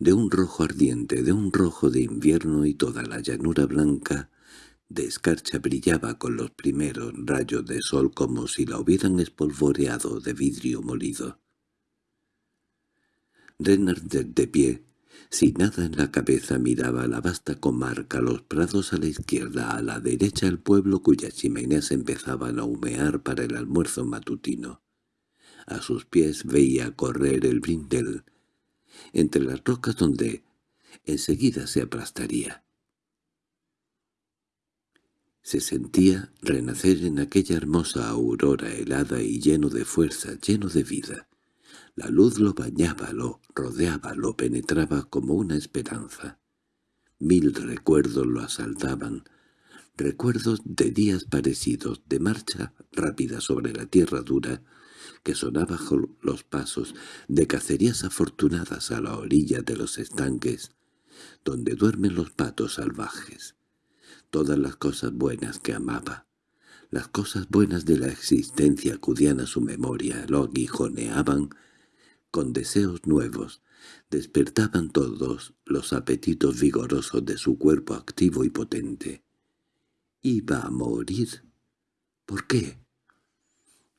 de un rojo ardiente, de un rojo de invierno y toda la llanura blanca de escarcha brillaba con los primeros rayos de sol como si la hubieran espolvoreado de vidrio molido. Renard de pie, sin nada en la cabeza, miraba la vasta comarca, los prados a la izquierda, a la derecha el pueblo cuyas chimeneas empezaban a humear para el almuerzo matutino. A sus pies veía correr el brindel, entre las rocas donde enseguida se aplastaría. Se sentía renacer en aquella hermosa aurora helada y lleno de fuerza, lleno de vida. La luz lo bañaba, lo rodeaba, lo penetraba como una esperanza. Mil recuerdos lo asaltaban, recuerdos de días parecidos, de marcha rápida sobre la tierra dura, que sonaba bajo los pasos, de cacerías afortunadas a la orilla de los estanques, donde duermen los patos salvajes todas las cosas buenas que amaba. Las cosas buenas de la existencia acudían a su memoria, lo aguijoneaban con deseos nuevos, despertaban todos los apetitos vigorosos de su cuerpo activo y potente. ¿Iba a morir? ¿Por qué?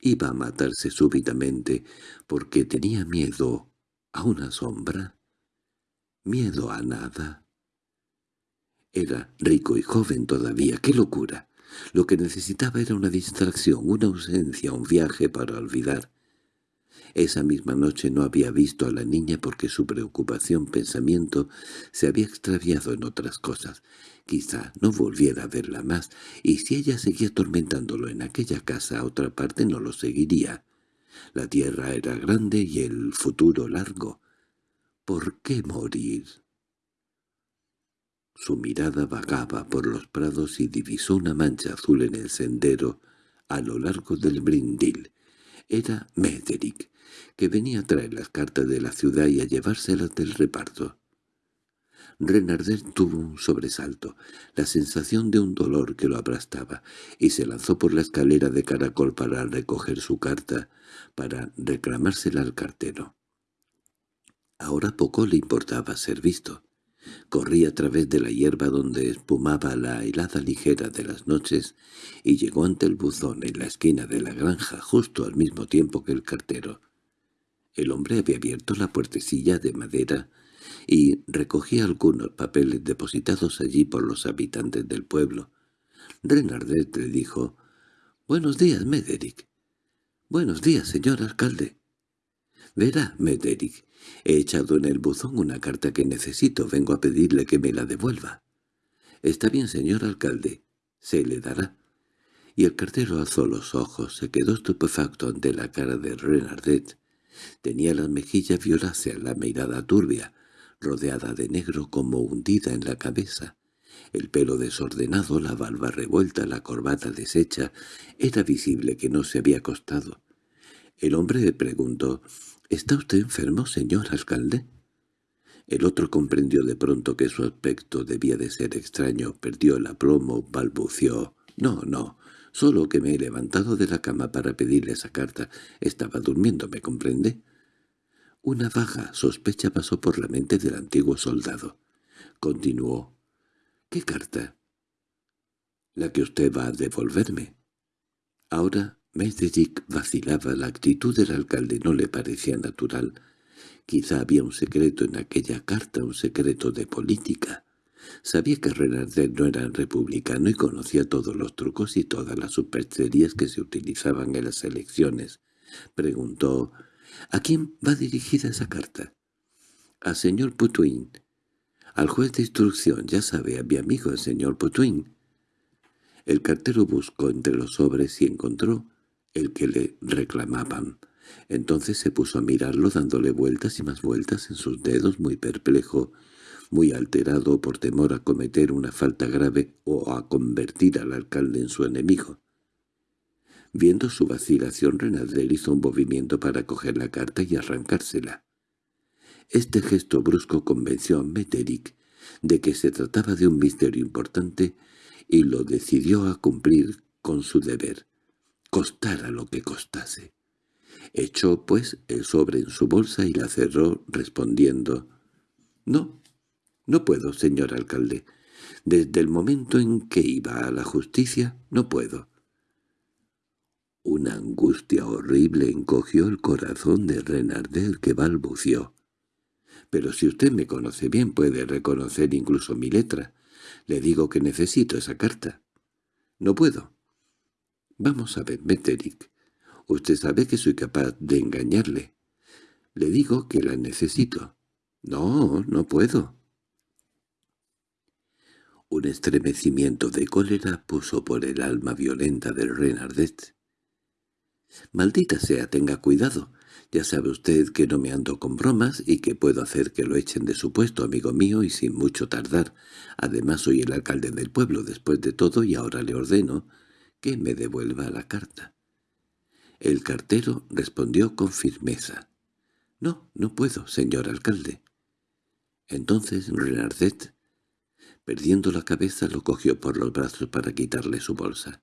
¿Iba a matarse súbitamente porque tenía miedo a una sombra? ¿Miedo a nada? Era rico y joven todavía. ¡Qué locura! Lo que necesitaba era una distracción, una ausencia, un viaje para olvidar. Esa misma noche no había visto a la niña porque su preocupación, pensamiento, se había extraviado en otras cosas. Quizá no volviera a verla más, y si ella seguía atormentándolo en aquella casa a otra parte no lo seguiría. La tierra era grande y el futuro largo. ¿Por qué morir? Su mirada vagaba por los prados y divisó una mancha azul en el sendero a lo largo del brindil. Era Mederick, que venía a traer las cartas de la ciudad y a llevárselas del reparto. Renarder tuvo un sobresalto, la sensación de un dolor que lo aplastaba, y se lanzó por la escalera de caracol para recoger su carta, para reclamársela al cartero. Ahora poco le importaba ser visto. Corrí a través de la hierba donde espumaba la helada ligera de las noches y llegó ante el buzón en la esquina de la granja justo al mismo tiempo que el cartero. El hombre había abierto la puertecilla de madera y recogía algunos papeles depositados allí por los habitantes del pueblo. Renardet le dijo, «Buenos días, Mederick». «Buenos días, señor alcalde». «Verá, Mederick, He echado en el buzón una carta que necesito. Vengo a pedirle que me la devuelva. Está bien, señor alcalde. Se le dará. y el cartero alzó los ojos, se quedó estupefacto ante la cara de Renardet. Tenía las mejillas violáceas, la mirada turbia, rodeada de negro como hundida en la cabeza. El pelo desordenado, la barba revuelta, la corbata deshecha, era visible que no se había acostado. El hombre le preguntó, «¿Está usted enfermo, señor alcalde?» El otro comprendió de pronto que su aspecto debía de ser extraño, perdió el aplomo, balbució. «No, no, solo que me he levantado de la cama para pedirle esa carta. Estaba durmiendo, ¿me comprende?» Una vaga sospecha pasó por la mente del antiguo soldado. Continuó. —¿Qué carta? —La que usted va a devolverme. Ahora Mederick vacilaba. La actitud del alcalde no le parecía natural. Quizá había un secreto en aquella carta, un secreto de política. Sabía que Renardet no era republicano y conocía todos los trucos y todas las supercherías que se utilizaban en las elecciones. Preguntó, ¿a quién va dirigida esa carta? —Al señor Putuin. Al juez de instrucción, ya sabe, a mi amigo el señor Potuin. El cartero buscó entre los sobres y encontró el que le reclamaban. Entonces se puso a mirarlo dándole vueltas y más vueltas en sus dedos muy perplejo, muy alterado por temor a cometer una falta grave o a convertir al alcalde en su enemigo. Viendo su vacilación, Renalder hizo un movimiento para coger la carta y arrancársela. Este gesto brusco convenció a Meterick de que se trataba de un misterio importante y lo decidió a cumplir con su deber, costara lo que costase. Echó, pues, el sobre en su bolsa y la cerró respondiendo «No, no puedo, señor alcalde. Desde el momento en que iba a la justicia, no puedo». Una angustia horrible encogió el corazón de Renardel que balbució pero si usted me conoce bien puede reconocer incluso mi letra. Le digo que necesito esa carta. No puedo. Vamos a ver, Meterick. Usted sabe que soy capaz de engañarle. Le digo que la necesito. No, no puedo. Un estremecimiento de cólera puso por el alma violenta del Renardet. «Maldita sea, tenga cuidado. Ya sabe usted que no me ando con bromas y que puedo hacer que lo echen de su puesto, amigo mío, y sin mucho tardar. Además soy el alcalde del pueblo después de todo y ahora le ordeno que me devuelva la carta. El cartero respondió con firmeza. «No, no puedo, señor alcalde». Entonces Renardet, perdiendo la cabeza, lo cogió por los brazos para quitarle su bolsa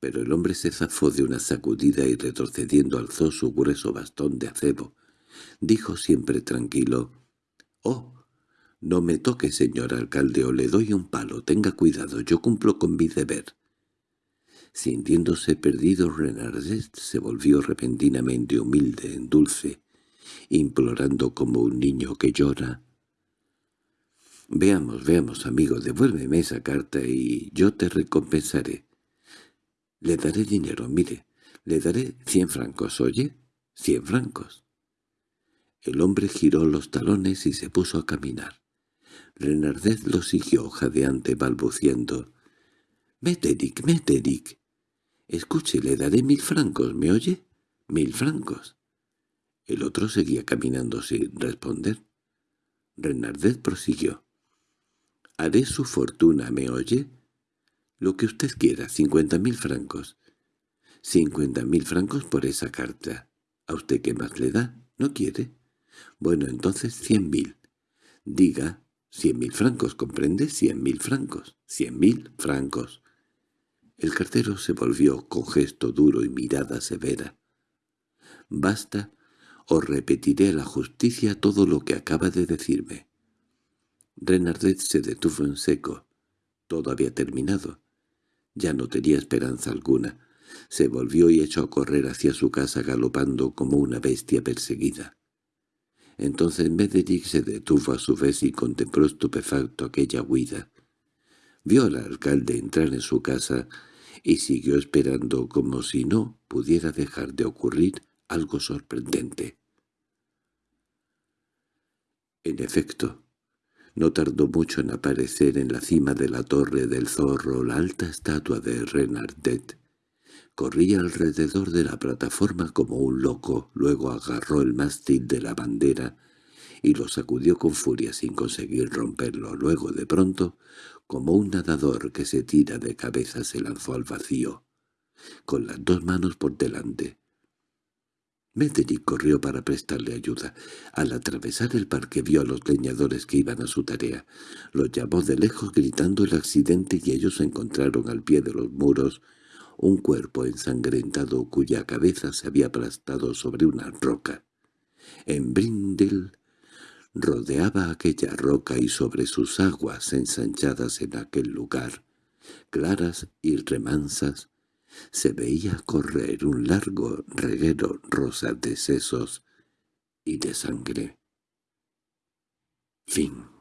pero el hombre se zafó de una sacudida y retrocediendo alzó su grueso bastón de acebo. Dijo siempre tranquilo, «Oh, no me toque, señor alcalde, o le doy un palo. Tenga cuidado, yo cumplo con mi deber». Sintiéndose perdido, Renardet se volvió repentinamente humilde, en dulce, implorando como un niño que llora. «Veamos, veamos, amigo, devuélveme esa carta y yo te recompensaré. Le daré dinero, mire, le daré cien francos, ¿oye? Cien francos. El hombre giró los talones y se puso a caminar. Renardez lo siguió jadeante balbuciendo. «Meterick, Meterick. Escuche, le daré mil francos, ¿me oye? Mil francos». El otro seguía caminando sin responder. Renardez prosiguió. «Haré su fortuna, ¿me oye? Lo que usted quiera, cincuenta mil francos. Cincuenta mil francos por esa carta. ¿A usted qué más le da? ¿No quiere? Bueno, entonces cien mil. Diga, cien mil francos, ¿comprende? Cien mil francos. Cien mil francos. El cartero se volvió con gesto duro y mirada severa. «Basta, os repetiré a la justicia todo lo que acaba de decirme». Renardet se detuvo en seco. Todo había terminado. Ya no tenía esperanza alguna. Se volvió y echó a correr hacia su casa galopando como una bestia perseguida. Entonces Mederick se detuvo a su vez y contempló estupefacto aquella huida. Vio al alcalde entrar en su casa y siguió esperando como si no pudiera dejar de ocurrir algo sorprendente. En efecto, no tardó mucho en aparecer en la cima de la torre del zorro la alta estatua de Renardet. Corría alrededor de la plataforma como un loco, luego agarró el mástil de la bandera y lo sacudió con furia sin conseguir romperlo. Luego, de pronto, como un nadador que se tira de cabeza, se lanzó al vacío, con las dos manos por delante. Metternich corrió para prestarle ayuda. Al atravesar el parque vio a los leñadores que iban a su tarea. Los llamó de lejos gritando el accidente y ellos encontraron al pie de los muros un cuerpo ensangrentado cuya cabeza se había aplastado sobre una roca. En Brindle rodeaba aquella roca y sobre sus aguas ensanchadas en aquel lugar, claras y remansas, se veía correr un largo reguero rosa de sesos y de sangre. Fin